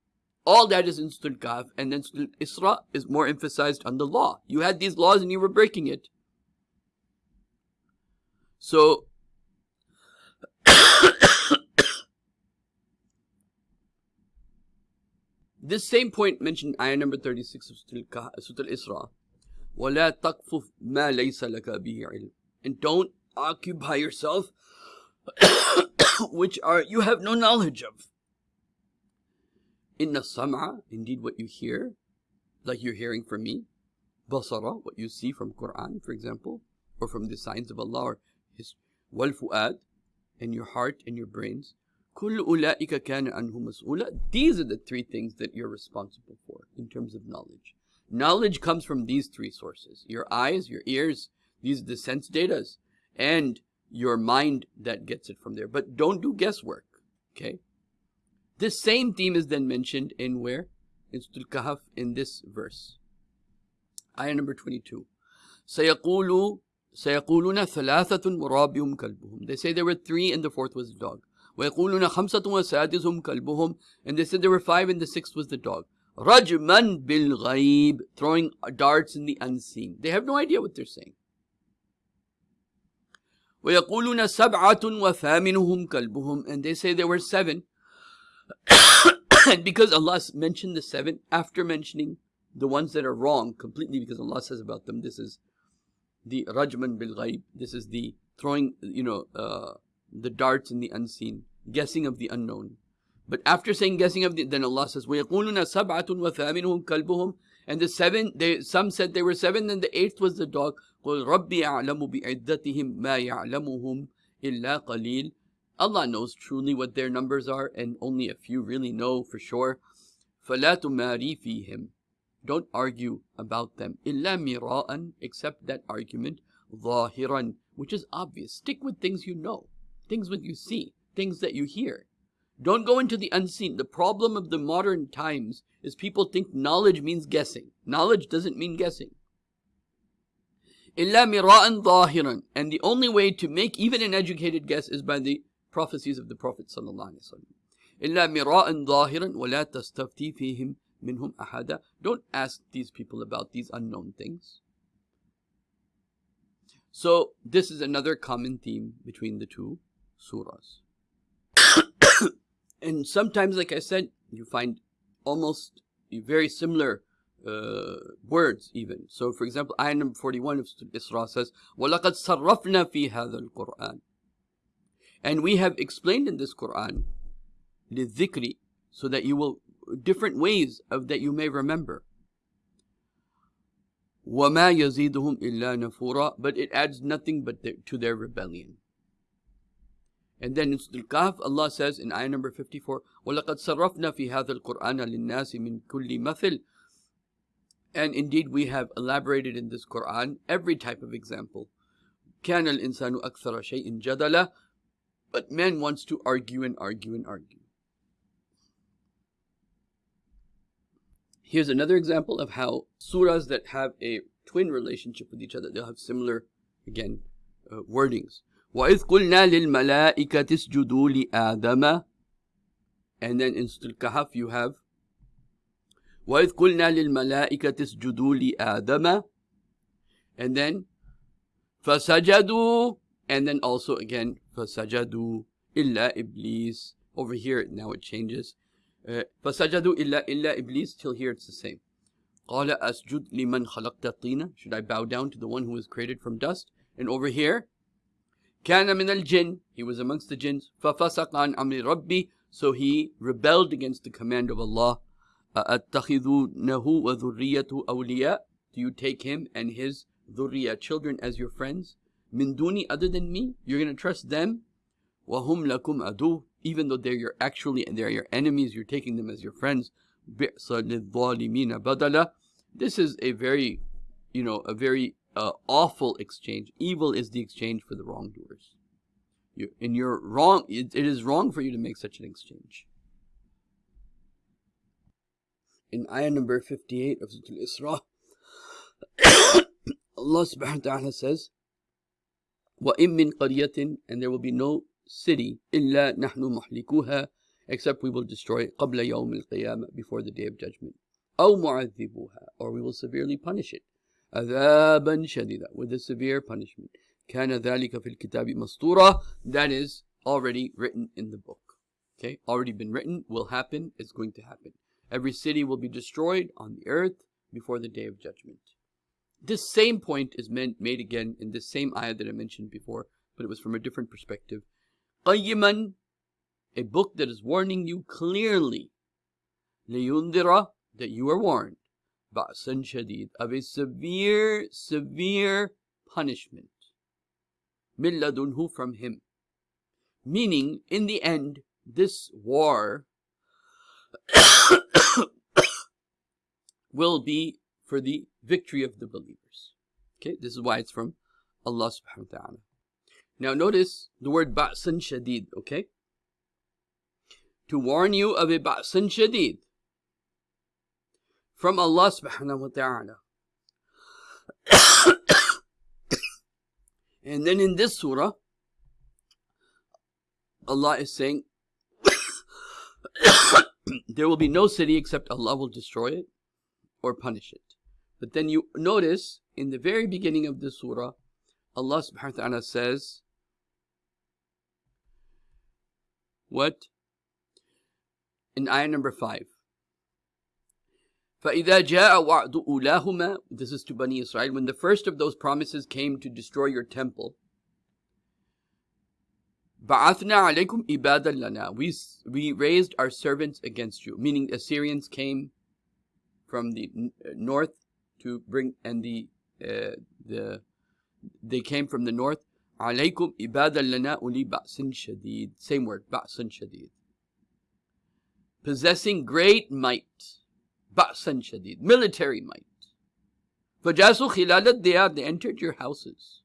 all that is in Surah Kahf. And then Surah Isra is more emphasized on the law. You had these laws and you were breaking it. So, this same point mentioned ayah number 36 of Surah Al-Isra. وَلَا تَقْفُ مَا لَيْسَ لَكَ بِهِ عِلْمٍ And don't occupy yourself which are you have no knowledge of. Inna sam'a, indeed what you hear, like you're hearing from me, basara, what you see from Quran, for example, or from the signs of Allah, or his wal fu'ad, and your heart and your brains. كل أولئك كان عنه مسؤولا. These are the three things that you're responsible for in terms of knowledge. Knowledge comes from these three sources. Your eyes, your ears, these are the sense datas, and your mind that gets it from there. But don't do guesswork, okay? This same theme is then mentioned in where? In Surah Kahf in this verse. Ayah number 22. سيقول سيقولون ثلاثة ورابعهم كلبهم. They say there were three and the fourth was the dog. ويقولون خمسة وسادسهم كلبهم. And they said there were five and the sixth was the dog. رجما بالغيب. Throwing darts in the unseen. They have no idea what they're saying. ويقولون سبعة وثامنهم كلبهم. And they say there were seven. and because Allah mentioned the seven after mentioning the ones that are wrong completely because Allah says about them this is the rajman bil ghaib. This is the throwing, you know, uh, the darts in the unseen, guessing of the unknown. But after saying guessing of the, then Allah says, وَيَقُولُونَ سَبْعَةٌ وَثَامِنُهُمْ كَلْبُهُم And the seven, they, some said they were seven, and the eighth was the dog. قُلْ رَبِّي أَعْلَمُ بِعِدَّتِهِمْ مَا يَعْلَمُهُمْ إِلَّا قَلِيلٌ Allah knows truly what their numbers are, and only a few really know for sure. فَلَا تُمَارِي فِيهِمْ don't argue about them. إِلَّا مِرَاءً Except that argument. ظَاهِرًا Which is obvious. Stick with things you know. Things that you see. Things that you hear. Don't go into the unseen. The problem of the modern times is people think knowledge means guessing. Knowledge doesn't mean guessing. إِلَّا مِرَاءً ظَاهِرًا And the only way to make even an educated guess is by the prophecies of the Prophet sallallahu alaihi wasallam. إِلَّا مِرَاءً ظَاهِرًا وَلَا تَسْتَفْتِي فِيهِمْ minhum ahada. Don't ask these people about these unknown things. So this is another common theme between the two surahs. and sometimes, like I said, you find almost very similar uh, words even. So for example, ayah number 41 of Isra says, وَلَقَدْ صَرَّفْنَا فِي هَذَا الْقُرْآنِ And we have explained in this Quran, لِلذِّكْرِ so that you will, different ways of that you may remember. وَمَا يَزِيدُهُمْ إِلَّا نَفُورًا But it adds nothing but their, to their rebellion. And then in Surah Al-Kahf, Allah says in ayah number 54, وَلَقَدْ صَرَّفْنَا فِي هَذَا الْقُرْآنَ لِلنَّاسِ مِنْ كُلِّ مَثِلٍ And indeed we have elaborated in this Quran every type of example. كَانَ الْإِنسَانُ أَكْثَرَ شَيْءٍ جَدَلًا But man wants to argue and argue and argue. Here's another example of how surahs that have a twin relationship with each other, they'll have similar, again, uh, wordings. وَإِذْ قُلْنَا لِلْمَلَائِكَةِ اسْجُدُوا لِآدَمَ And then in Surah Kahf you have وَإِذْ قُلْنَا لِلْمَلَائِكَةِ اسْجُدُوا لِآدَمَ And then فَسَجَدُوا And then also again فَسَجَدُوا إِلَّا إِبْلِيسِ Over here now it changes. فَسَجَدُوا إِلَّا إِلَّا إِبْلِيسِ Till here it's the same. قَالَ أَسْجُدْ لِمَنْ خَلَقْتَ طِينًا Should I bow down to the one who was created from dust? And over here كان من الجن he was amongst the jinns ففسق عن أمر ربي so he rebelled against the command of Allah أَتَّخِذُونَهُ وَذُرِّيَّةُ أَوْلِيَاءَ Do you take him and his dhurriya children as your friends? min duni, other than me, you're going to trust them, wahum lakum adu, even though they're your actually and they're your enemies, you're taking them as your friends. badala. This is a very, you know, a very uh, awful exchange. Evil is the exchange for the wrongdoers. You, and you're wrong. It, it is wrong for you to make such an exchange. In ayah number 58 of Surah Al-Isra, Allah subhanahu wa ta'ala says, وَإِن مِّن قَرْيَةٍ And there will be no city إِلَّا نَحْنُ مُحْلِكُوهَا Except we will destroy it قَبْلَ يَوْمِ الْقِيَامَةِ Before the day of judgment. أَوْ مُعَذِّبُوهَا Or we will severely punish it. عذابا شديدا with a severe punishment كان ذلك في الكتاب مسطورا that is already written in the book okay already been written will happen is going to happen every city will be destroyed on the earth before the day of judgment this same point is made again in this same ayah that I mentioned before but it was from a different perspective قيما a book that is warning you clearly لينذر that you are warned ba'san shadid, of a severe, severe punishment. Min ladunhu from him. Meaning, in the end, this war will be for the victory of the believers. Okay, this is why it's from Allah subhanahu wa ta'ala. Now notice the word ba'san shadid, okay? To warn you of a ba'san shadid from Allah subhanahu wa ta'ala. and then in this surah, Allah is saying, there will be no city except Allah will destroy it or punish it. But then you notice in the very beginning of this surah, Allah subhanahu wa ta'ala says, what? In ayah number 5. فَإِذَا جَاءَ وَعْدُ أُولَاهُمَا This is to Bani Israel. When the first of those promises came to destroy your temple, بَعَثْنَا عَلَيْكُمْ إِبَادًا لَنَا we, we raised our servants against you. Meaning Assyrians came from the north to bring, and the, uh, the they came from the north. عَلَيْكُمْ إِبَادًا لَنَا أُولِي بَأْسٍ شَدِيد Same word, بَأْسٍ شَدِيد Possessing great might. بأسا شديد military might فجاسوا خلال الديار they entered your houses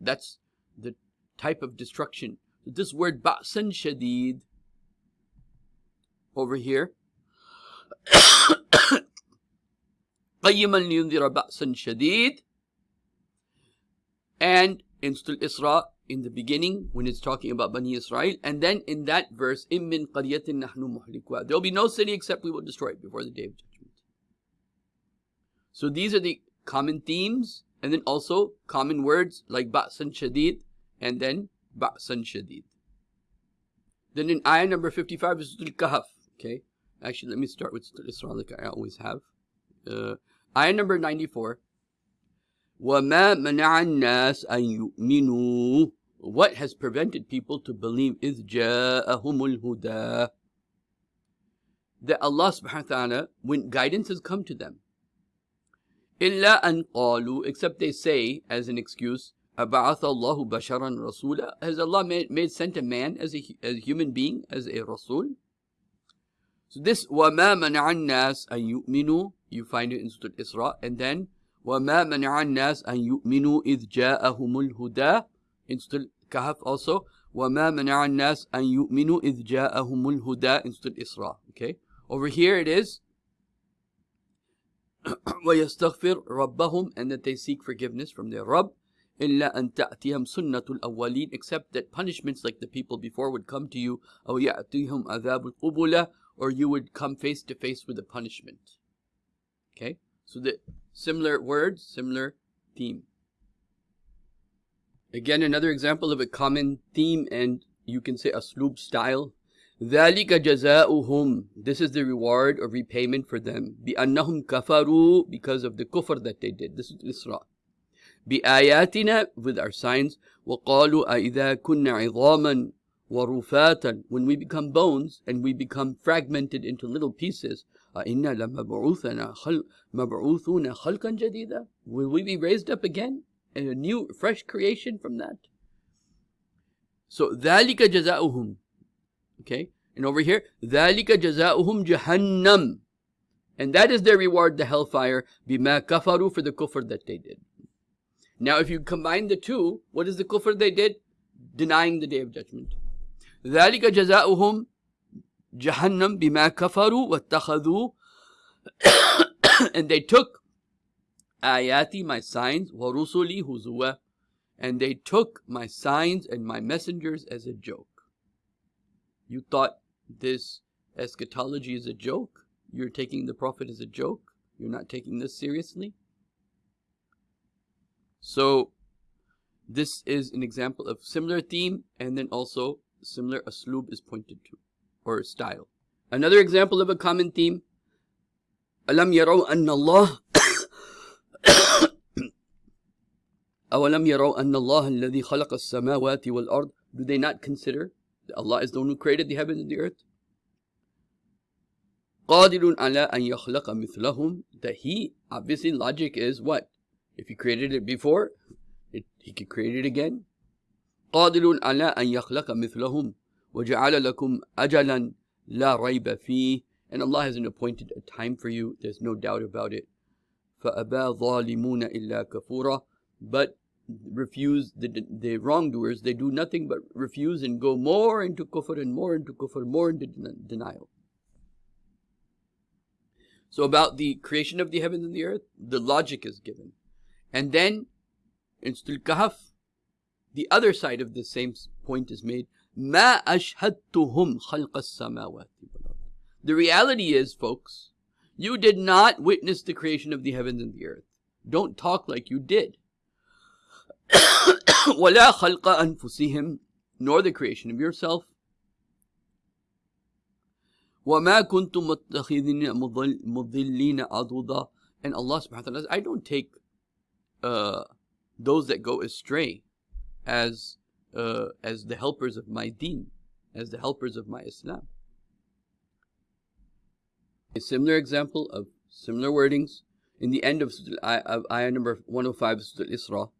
that's the type of destruction this word بأسا شديد over here قيما لينذر بأسا شديد and in Surah Isra in the beginning when it's talking about Bani Israel, and then in that verse, إِم مِّن قَرْيَةٍ نَحْنُ مُحْلِكُهَا There will be no city except we will destroy it before the day of judgment. So these are the common themes And then also common words like ba'san shadid and then ba'san shadid. Then in ayah number 55 is Surah Kahf. Okay. Actually, let me start with Surah like I always have. Uh, ayah number 94. وَمَا مَنَعَ النَّاسَ أَن يُؤْمِنُوا What has prevented people to believe إِذْ جَاءَهُمُ الْهُدَى That Allah subhanahu wa ta'ala, when guidance has come to them, إِلَّا أَن قَالُوا Except they say, as an excuse, أَبَعَثَ اللَّهُ بَشَرًا رَسُولًا Has Allah made, made sent a man as a, as a human being, as a Rasul? So this وَمَا مَنَعَ النَّاسَ أَن يُؤْمِنُوا You find it in Surah Isra. And then وَمَا مَنَعَ النَّاسَ أَن يُؤْمِنُوا إِذْ جَاءَهُمُ الْهُدَى In Surah Kahf also. وَمَا مَنَعَ النَّاسَ أَن يُؤْمِنُوا إِذْ جَاءَهُمُ الْهُدَى In Surah Isra. Okay. Over here it is وَيَسْتَغْفِرْ رَبَّهُمْ And that they seek forgiveness from their Rabb. إلا أن تأتيهم سنة الأولين except that punishments like the people before would come to you أو يأتيهم عذاب القبلة or you would come face to face with a punishment. Okay, so the similar words, similar theme. Again, another example of a common theme and you can say aslub style. ذَلِكَ جَزَاؤُهُمْ This is the reward or repayment for them. بِأَنَّهُمْ كَفَرُوا Because of the kufr that they did. This is Isra. بِآيَاتِنَا With our signs. وَقَالُوا أَإِذَا كُنَّ عِظَامًا وَرُفَاتًا When we become bones and we become fragmented into little pieces. أَإِنَّا لَمَبْعُوثُونَ خَلْقًا جَدِيدًا Will we be raised up again? And a new, fresh creation from that? So, ذَلِكَ جَزَاؤُهُمْ Okay? And over here, ذَلِكَ جَزَاؤُهُمْ جَهَنَّمْ And that is their reward, the hellfire, بِمَا كَفَرُوا For the kufr that they did. Now, if you combine the two, what is the kufr they did? Denying the day of judgment. ذلك جزاؤهم Jahannam bima kafaru wattakhadhu and they took ayati my signs wa rusuli huzwa and they took my signs and my messengers as a joke. You thought this eschatology is a joke? You're taking the prophet as a joke? You're not taking this seriously? So this is an example of similar theme and then also similar aslub is pointed to or style. Another example of a common theme, أَلَمْ يَرَوْا أَنَّ اللَّهِ أَوَلَمْ يَرَوْا أَنَّ اللَّهَ الَّذِي خَلَقَ السَّمَاوَاتِ وَالْأَرْضِ Do they not consider that Allah is the one who created the heavens and the earth? قَادِرٌ عَلَىٰ أَن يَخْلَقَ مِثْلَهُمْ That He, obviously logic is what? If He created it before, it, He could create it again. قادر على أن يخلق مثلهم وجعل لكم أجلا لا ريب فيه and Allah has appointed a time for you there's no doubt about it فأبى ظالمون إلا كفورا but refuse the, the wrongdoers they do nothing but refuse and go more into kufr and more into kufr more into denial so about the creation of the heavens and the earth the logic is given and then in Stul Kahf the other side of the same point is made. ما أشهدتهم خلق السماوات The reality is, folks, you did not witness the creation of the heavens and the earth. Don't talk like you did. ولا خلق أنفسهم nor the creation of yourself. وما كنتم متخذين مضلين عضدا and Allah subhanahu wa ta'ala says, I don't take uh, those that go astray as uh, as the helpers of my deen, as the helpers of my Islam. A similar example of similar wordings in the end of, of ayah number 105 of Surah Isra.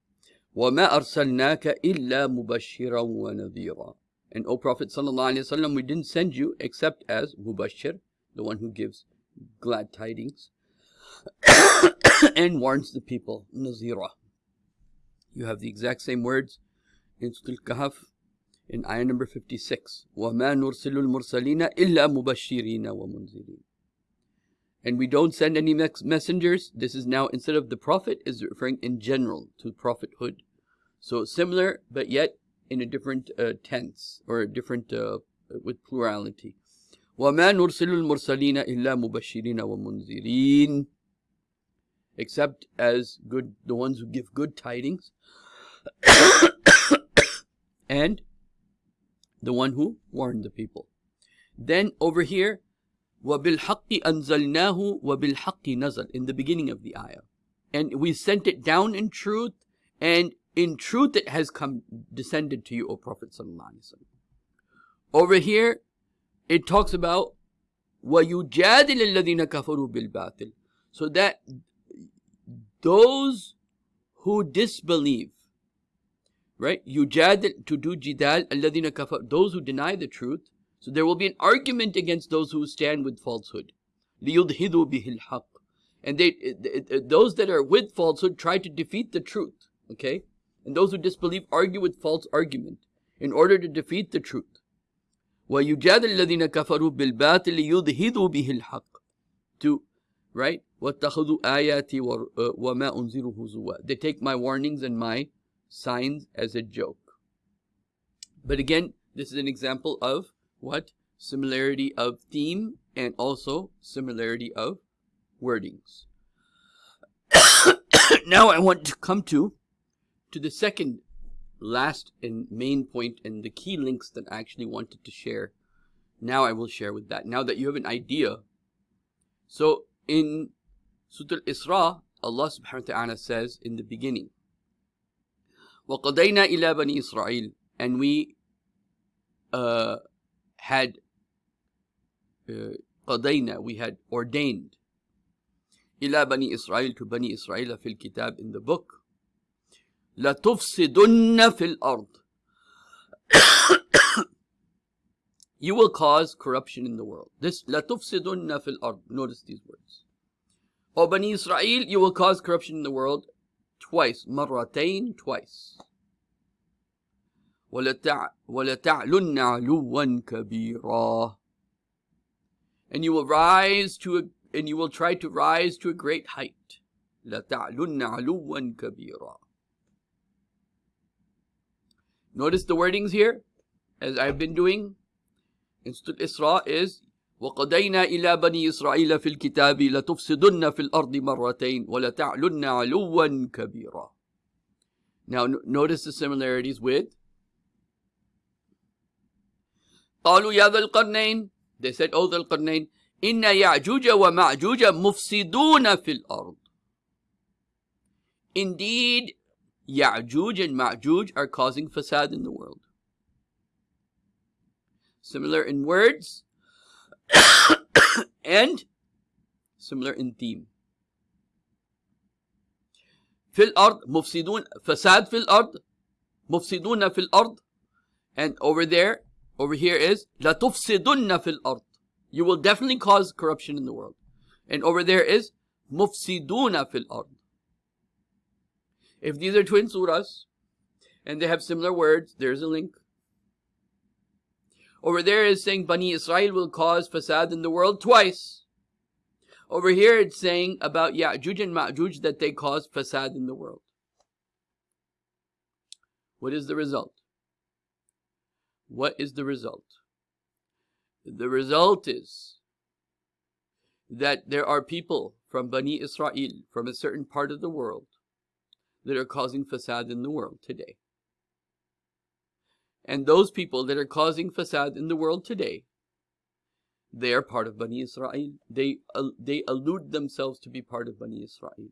وَمَا أَرْسَلْنَاكَ إِلَّا مُبَشِّرًا وَنَذِيرًا And O Prophet ﷺ, we didn't send you except as Mubashir, the one who gives glad tidings, and warns the people, Nazira. You have the exact same words in Surah Kahf in ayah number 56. وَمَا نُرْسِلُ الْمُرْسَلِينَ إِلَّا مُبَشِّرِينَ وَمُنذِرِينَ And we don't send any messengers. This is now, instead of the prophet, is referring in general to prophethood. So similar, but yet in a different uh, tense, or a different, uh, with plurality. وَمَا نُرْسِلُ الْمُرْسَلِينَ إِلَّا مُبَشِّرِينَ وَمُنذِرِينَ except as good the ones who give good tidings and the one who warned the people. Then over here, وَبِالْحَقِّ أَنزَلْنَاهُ وَبِالْحَقِّ نَزَلْ in the beginning of the ayah. And we sent it down in truth, and in truth it has come descended to you, O Prophet Over here, it talks about وَيُجَادِلَ الَّذِينَ كَفَرُوا بِالْبَاطِلِ So that those who disbelieve, right? Yujadil to do jidal alladhina kafar, those who deny the truth. So there will be an argument against those who stand with falsehood. لِيُدْهِدُوا بِهِ الْحَقِّ And they, those that are with falsehood try to defeat the truth. Okay? And those who disbelieve argue with false argument in order to defeat the truth. وَيُجَادِلْ الَّذِينَ كَفَرُوا بِالْبَاطِلِ لِيُدْهِدُوا بِهِ الْحَقِّ To, right? وَاتَّخَذُوا آيَاتِي وَمَا أُنزِرُ هُزُوًا They take my warnings and my signs as a joke. But again, this is an example of what? Similarity of theme and also similarity of wordings. now I want to come to to the second last and main point and the key links that I actually wanted to share. Now I will share with that. Now that you have an idea. So in Surah Al-Isra, Allah subhanahu wa ta'ala says in the beginning, وَقَضَيْنَا إِلَى بَنِي إِسْرَائِيل And we uh, had uh, قَضَيْنَا, we had ordained إِلَى بَنِي إِسْرَائِيل to Bani Israel في الكتاب in the book لَتُفْسِدُنَّ فِي الْأَرْضِ You will cause corruption in the world. This لَتُفْسِدُنَّ فِي الْأَرْضِ Notice these words. O Bani Israel, you will cause corruption in the world twice, مرتين, twice. وَلَتَعْلُنَّ عَلُوًّا كَبِيرًا And you will rise to a, and you will try to rise to a great height. لَتَعْلُنَّ عَلُوًّا كَبِيرًا Notice the wordings here, as I've been doing. In Surah Isra is وقضينا إلى بني إسرائيل في الكتاب لتفسدن في الأرض مرتين ولتعلن علوا كبيرا. Now notice the similarities with قالوا يا ذا القرنين. They said, O ذا القرنين إن يعجوج ومعجوج مفسدون في الأرض. Indeed, Ya'juj and Ma'juj are causing fasad in the world. Similar in words, and similar in theme. في الأرض مفسدون فساد في الأرض مفسدون في الأرض and over there over here is لتفسدن في الأرض you will definitely cause corruption in the world and over there is مفسدون في الأرض if these are twin surahs and they have similar words there's a link over there is saying Bani Israel will cause fasad in the world twice. Over here it's saying about Ya'juj and Ma'juj that they cause fasad in the world. What is the result? What is the result? The result is that there are people from Bani Israel, from a certain part of the world, that are causing fasad in the world today And those people that are causing fasad in the world today, they are part of Bani Israel. They, uh, they allude themselves to be part of Bani Israel.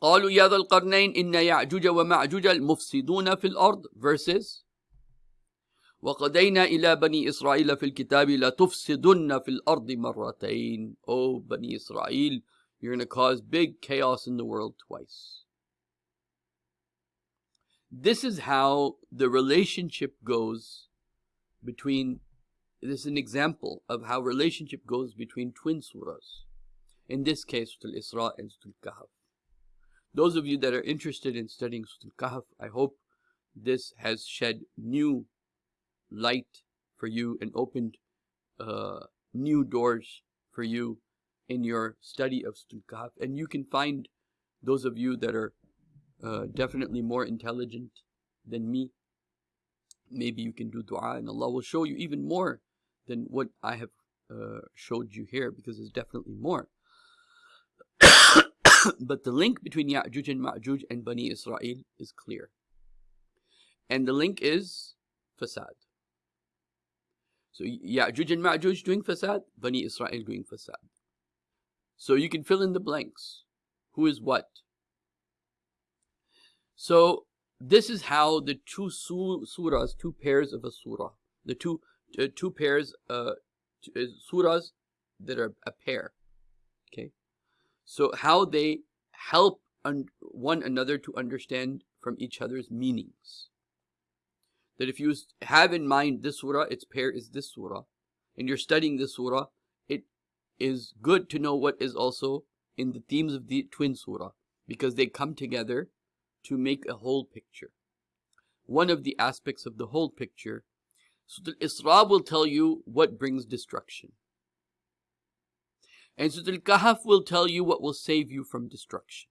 قالوا يا ذا القرنين إن يعجوج ومعجوج المفسدون في الأرض verses وقدينا إلى بني إسرائيل في الكتاب لتفسدن في الأرض مرتين Oh Bani Israel, you're going to cause big chaos in the world twice. This is how the relationship goes between, this is an example of how relationship goes between twin surahs. In this case, Surah Al-Isra and Surah Al-Kahf. Those of you that are interested in studying Surah Al-Kahf, I hope this has shed new light for you and opened uh, new doors for you in your study of Surah Al-Kahf. And you can find those of you that are uh, definitely more intelligent than me. Maybe you can do dua and Allah will show you even more than what I have uh, showed you here because there's definitely more. but the link between Ya'juj and Ma'juj and Bani Israel is clear. And the link is fasad. So Ya'juj and Ma'juj doing fasad, Bani Israel doing fasad. So you can fill in the blanks. Who is what? So this is how the two surahs, two pairs of a surah, the two uh, two pairs, uh, uh, surahs that are a pair. Okay, so how they help one another to understand from each other's meanings. That if you have in mind this surah, its pair is this surah, and you're studying this surah, it is good to know what is also in the themes of the twin surah because they come together to make a whole picture. One of the aspects of the whole picture, Surah Al-Isra will tell you what brings destruction. And Surah Al-Kahf will tell you what will save you from destruction.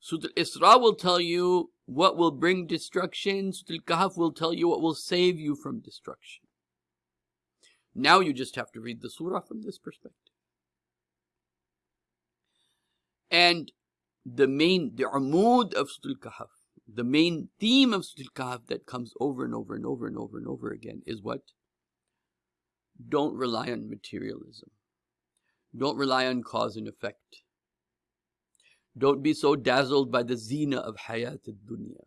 Surah Al-Isra will tell you what will bring destruction. Surah Al-Kahf will tell you what will save you from destruction. Now you just have to read the surah from this perspective. And the main, the amud of Surah Al-Kahf, the main theme of Surah Al-Kahf that comes over and over and over and over and over again is what? Don't rely on materialism. Don't rely on cause and effect. Don't be so dazzled by the zina of hayat dunya,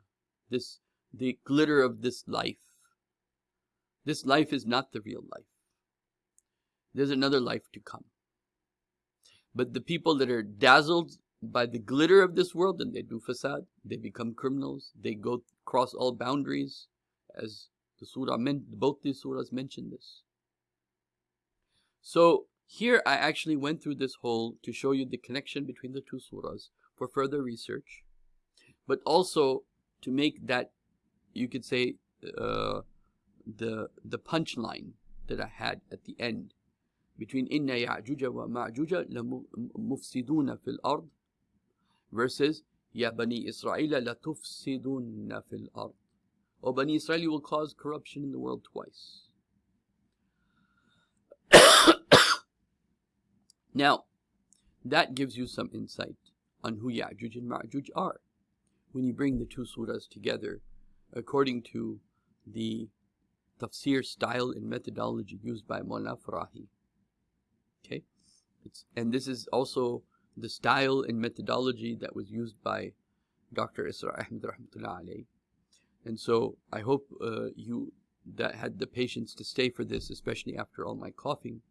this the glitter of this life. This life is not the real life. There's another life to come. But the people that are dazzled by the glitter of this world, and they do fasad. They become criminals. They go cross all boundaries, as the surah meant. Both these surahs mention this. So here I actually went through this whole to show you the connection between the two surahs for further research, but also to make that you could say uh, the the punchline that I had at the end between inna ya'juja wa ma'juja mufsiduna fil ard versus ya bani israel la tufsiduna fil ard or bani israel you will cause corruption in the world twice now that gives you some insight on who Ya'juj and Ma'juj are when you bring the two surahs together according to the tafsir style and methodology used by Mullah Farahi. Okay, it's, and this is also the style and methodology that was used by Dr. Israr Ahmed rahmatullah And so I hope uh, you that had the patience to stay for this, especially after all my coughing,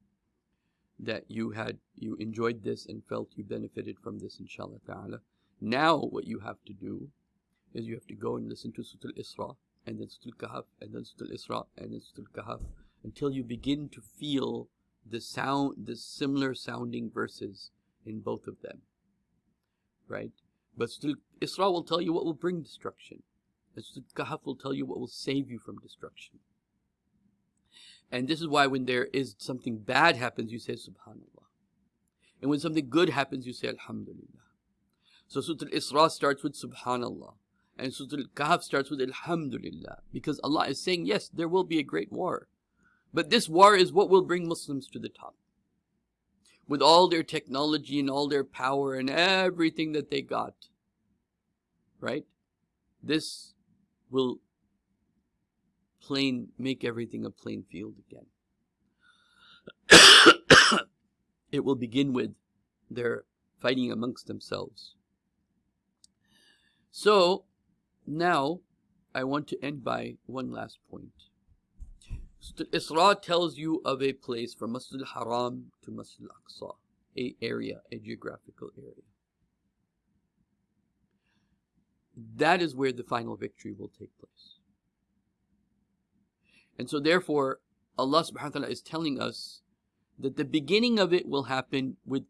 that you had you enjoyed this and felt you benefited from this, inshallah ta'ala. Now what you have to do is you have to go and listen to Surah Al-Isra and then Surah Al-Kahf and then Surah Al-Isra and then Surah Al-Kahf until you begin to feel the sound, the similar sounding verses in both of them. Right? But still, Isra will tell you what will bring destruction. And Kahf will tell you what will save you from destruction. And this is why when there is something bad happens, you say Subhanallah. And when something good happens, you say Alhamdulillah. So Surah Al-Isra starts with Subhanallah. And Surah Al-Kahf starts with Alhamdulillah. Because Allah is saying, yes, there will be a great war. But this war is what will bring Muslims to the top. With all their technology and all their power and everything that they got. Right? This will plain make everything a plain field again. it will begin with their fighting amongst themselves. So now I want to end by one last point. Isra tells you of a place from Masjid al-Haram to Masjid al-Aqsa, a area, a geographical area. That is where the final victory will take place. And so therefore, Allah subhanahu wa ta'ala is telling us that the beginning of it will happen with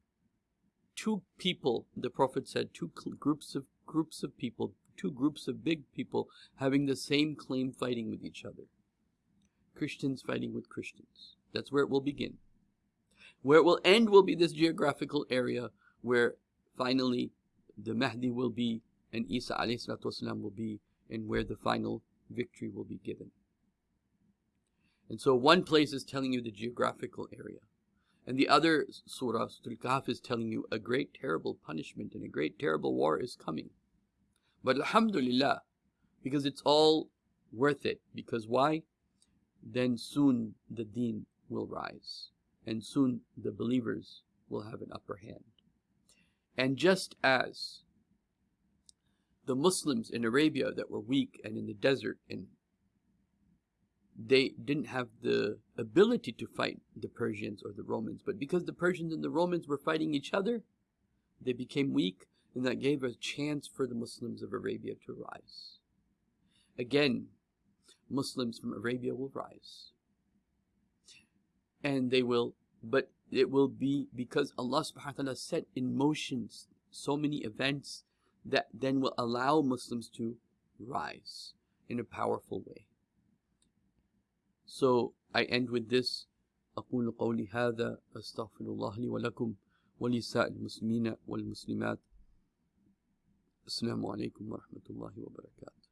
two people, the Prophet said, two groups of groups of people, two groups of big people having the same claim fighting with each other. Christians fighting with Christians. That's where it will begin. Where it will end will be this geographical area where finally the Mahdi will be and Isa والسلام, will be and where the final victory will be given. And so one place is telling you the geographical area. And the other surah, Surah Al-Kahf, is telling you a great terrible punishment and a great terrible war is coming. But Alhamdulillah, because it's all worth it. Because why? Then soon the deen will rise. And soon the believers will have an upper hand. And just as the Muslims in Arabia that were weak and in the desert and they didn't have the ability to fight the Persians or the Romans, but because the Persians and the Romans were fighting each other, they became weak, and that gave a chance for the Muslims of Arabia to rise. Again, Muslims from Arabia will rise. And they will, but it will be because Allah subhanahu wa ta'ala set in motion so many events that then will allow Muslims to rise in a powerful way. So I end with this أقول قولي هذا أستغفر الله لي ولكم ولسائر المسلمين والمسلمات السلام عليكم ورحمة الله وبركاته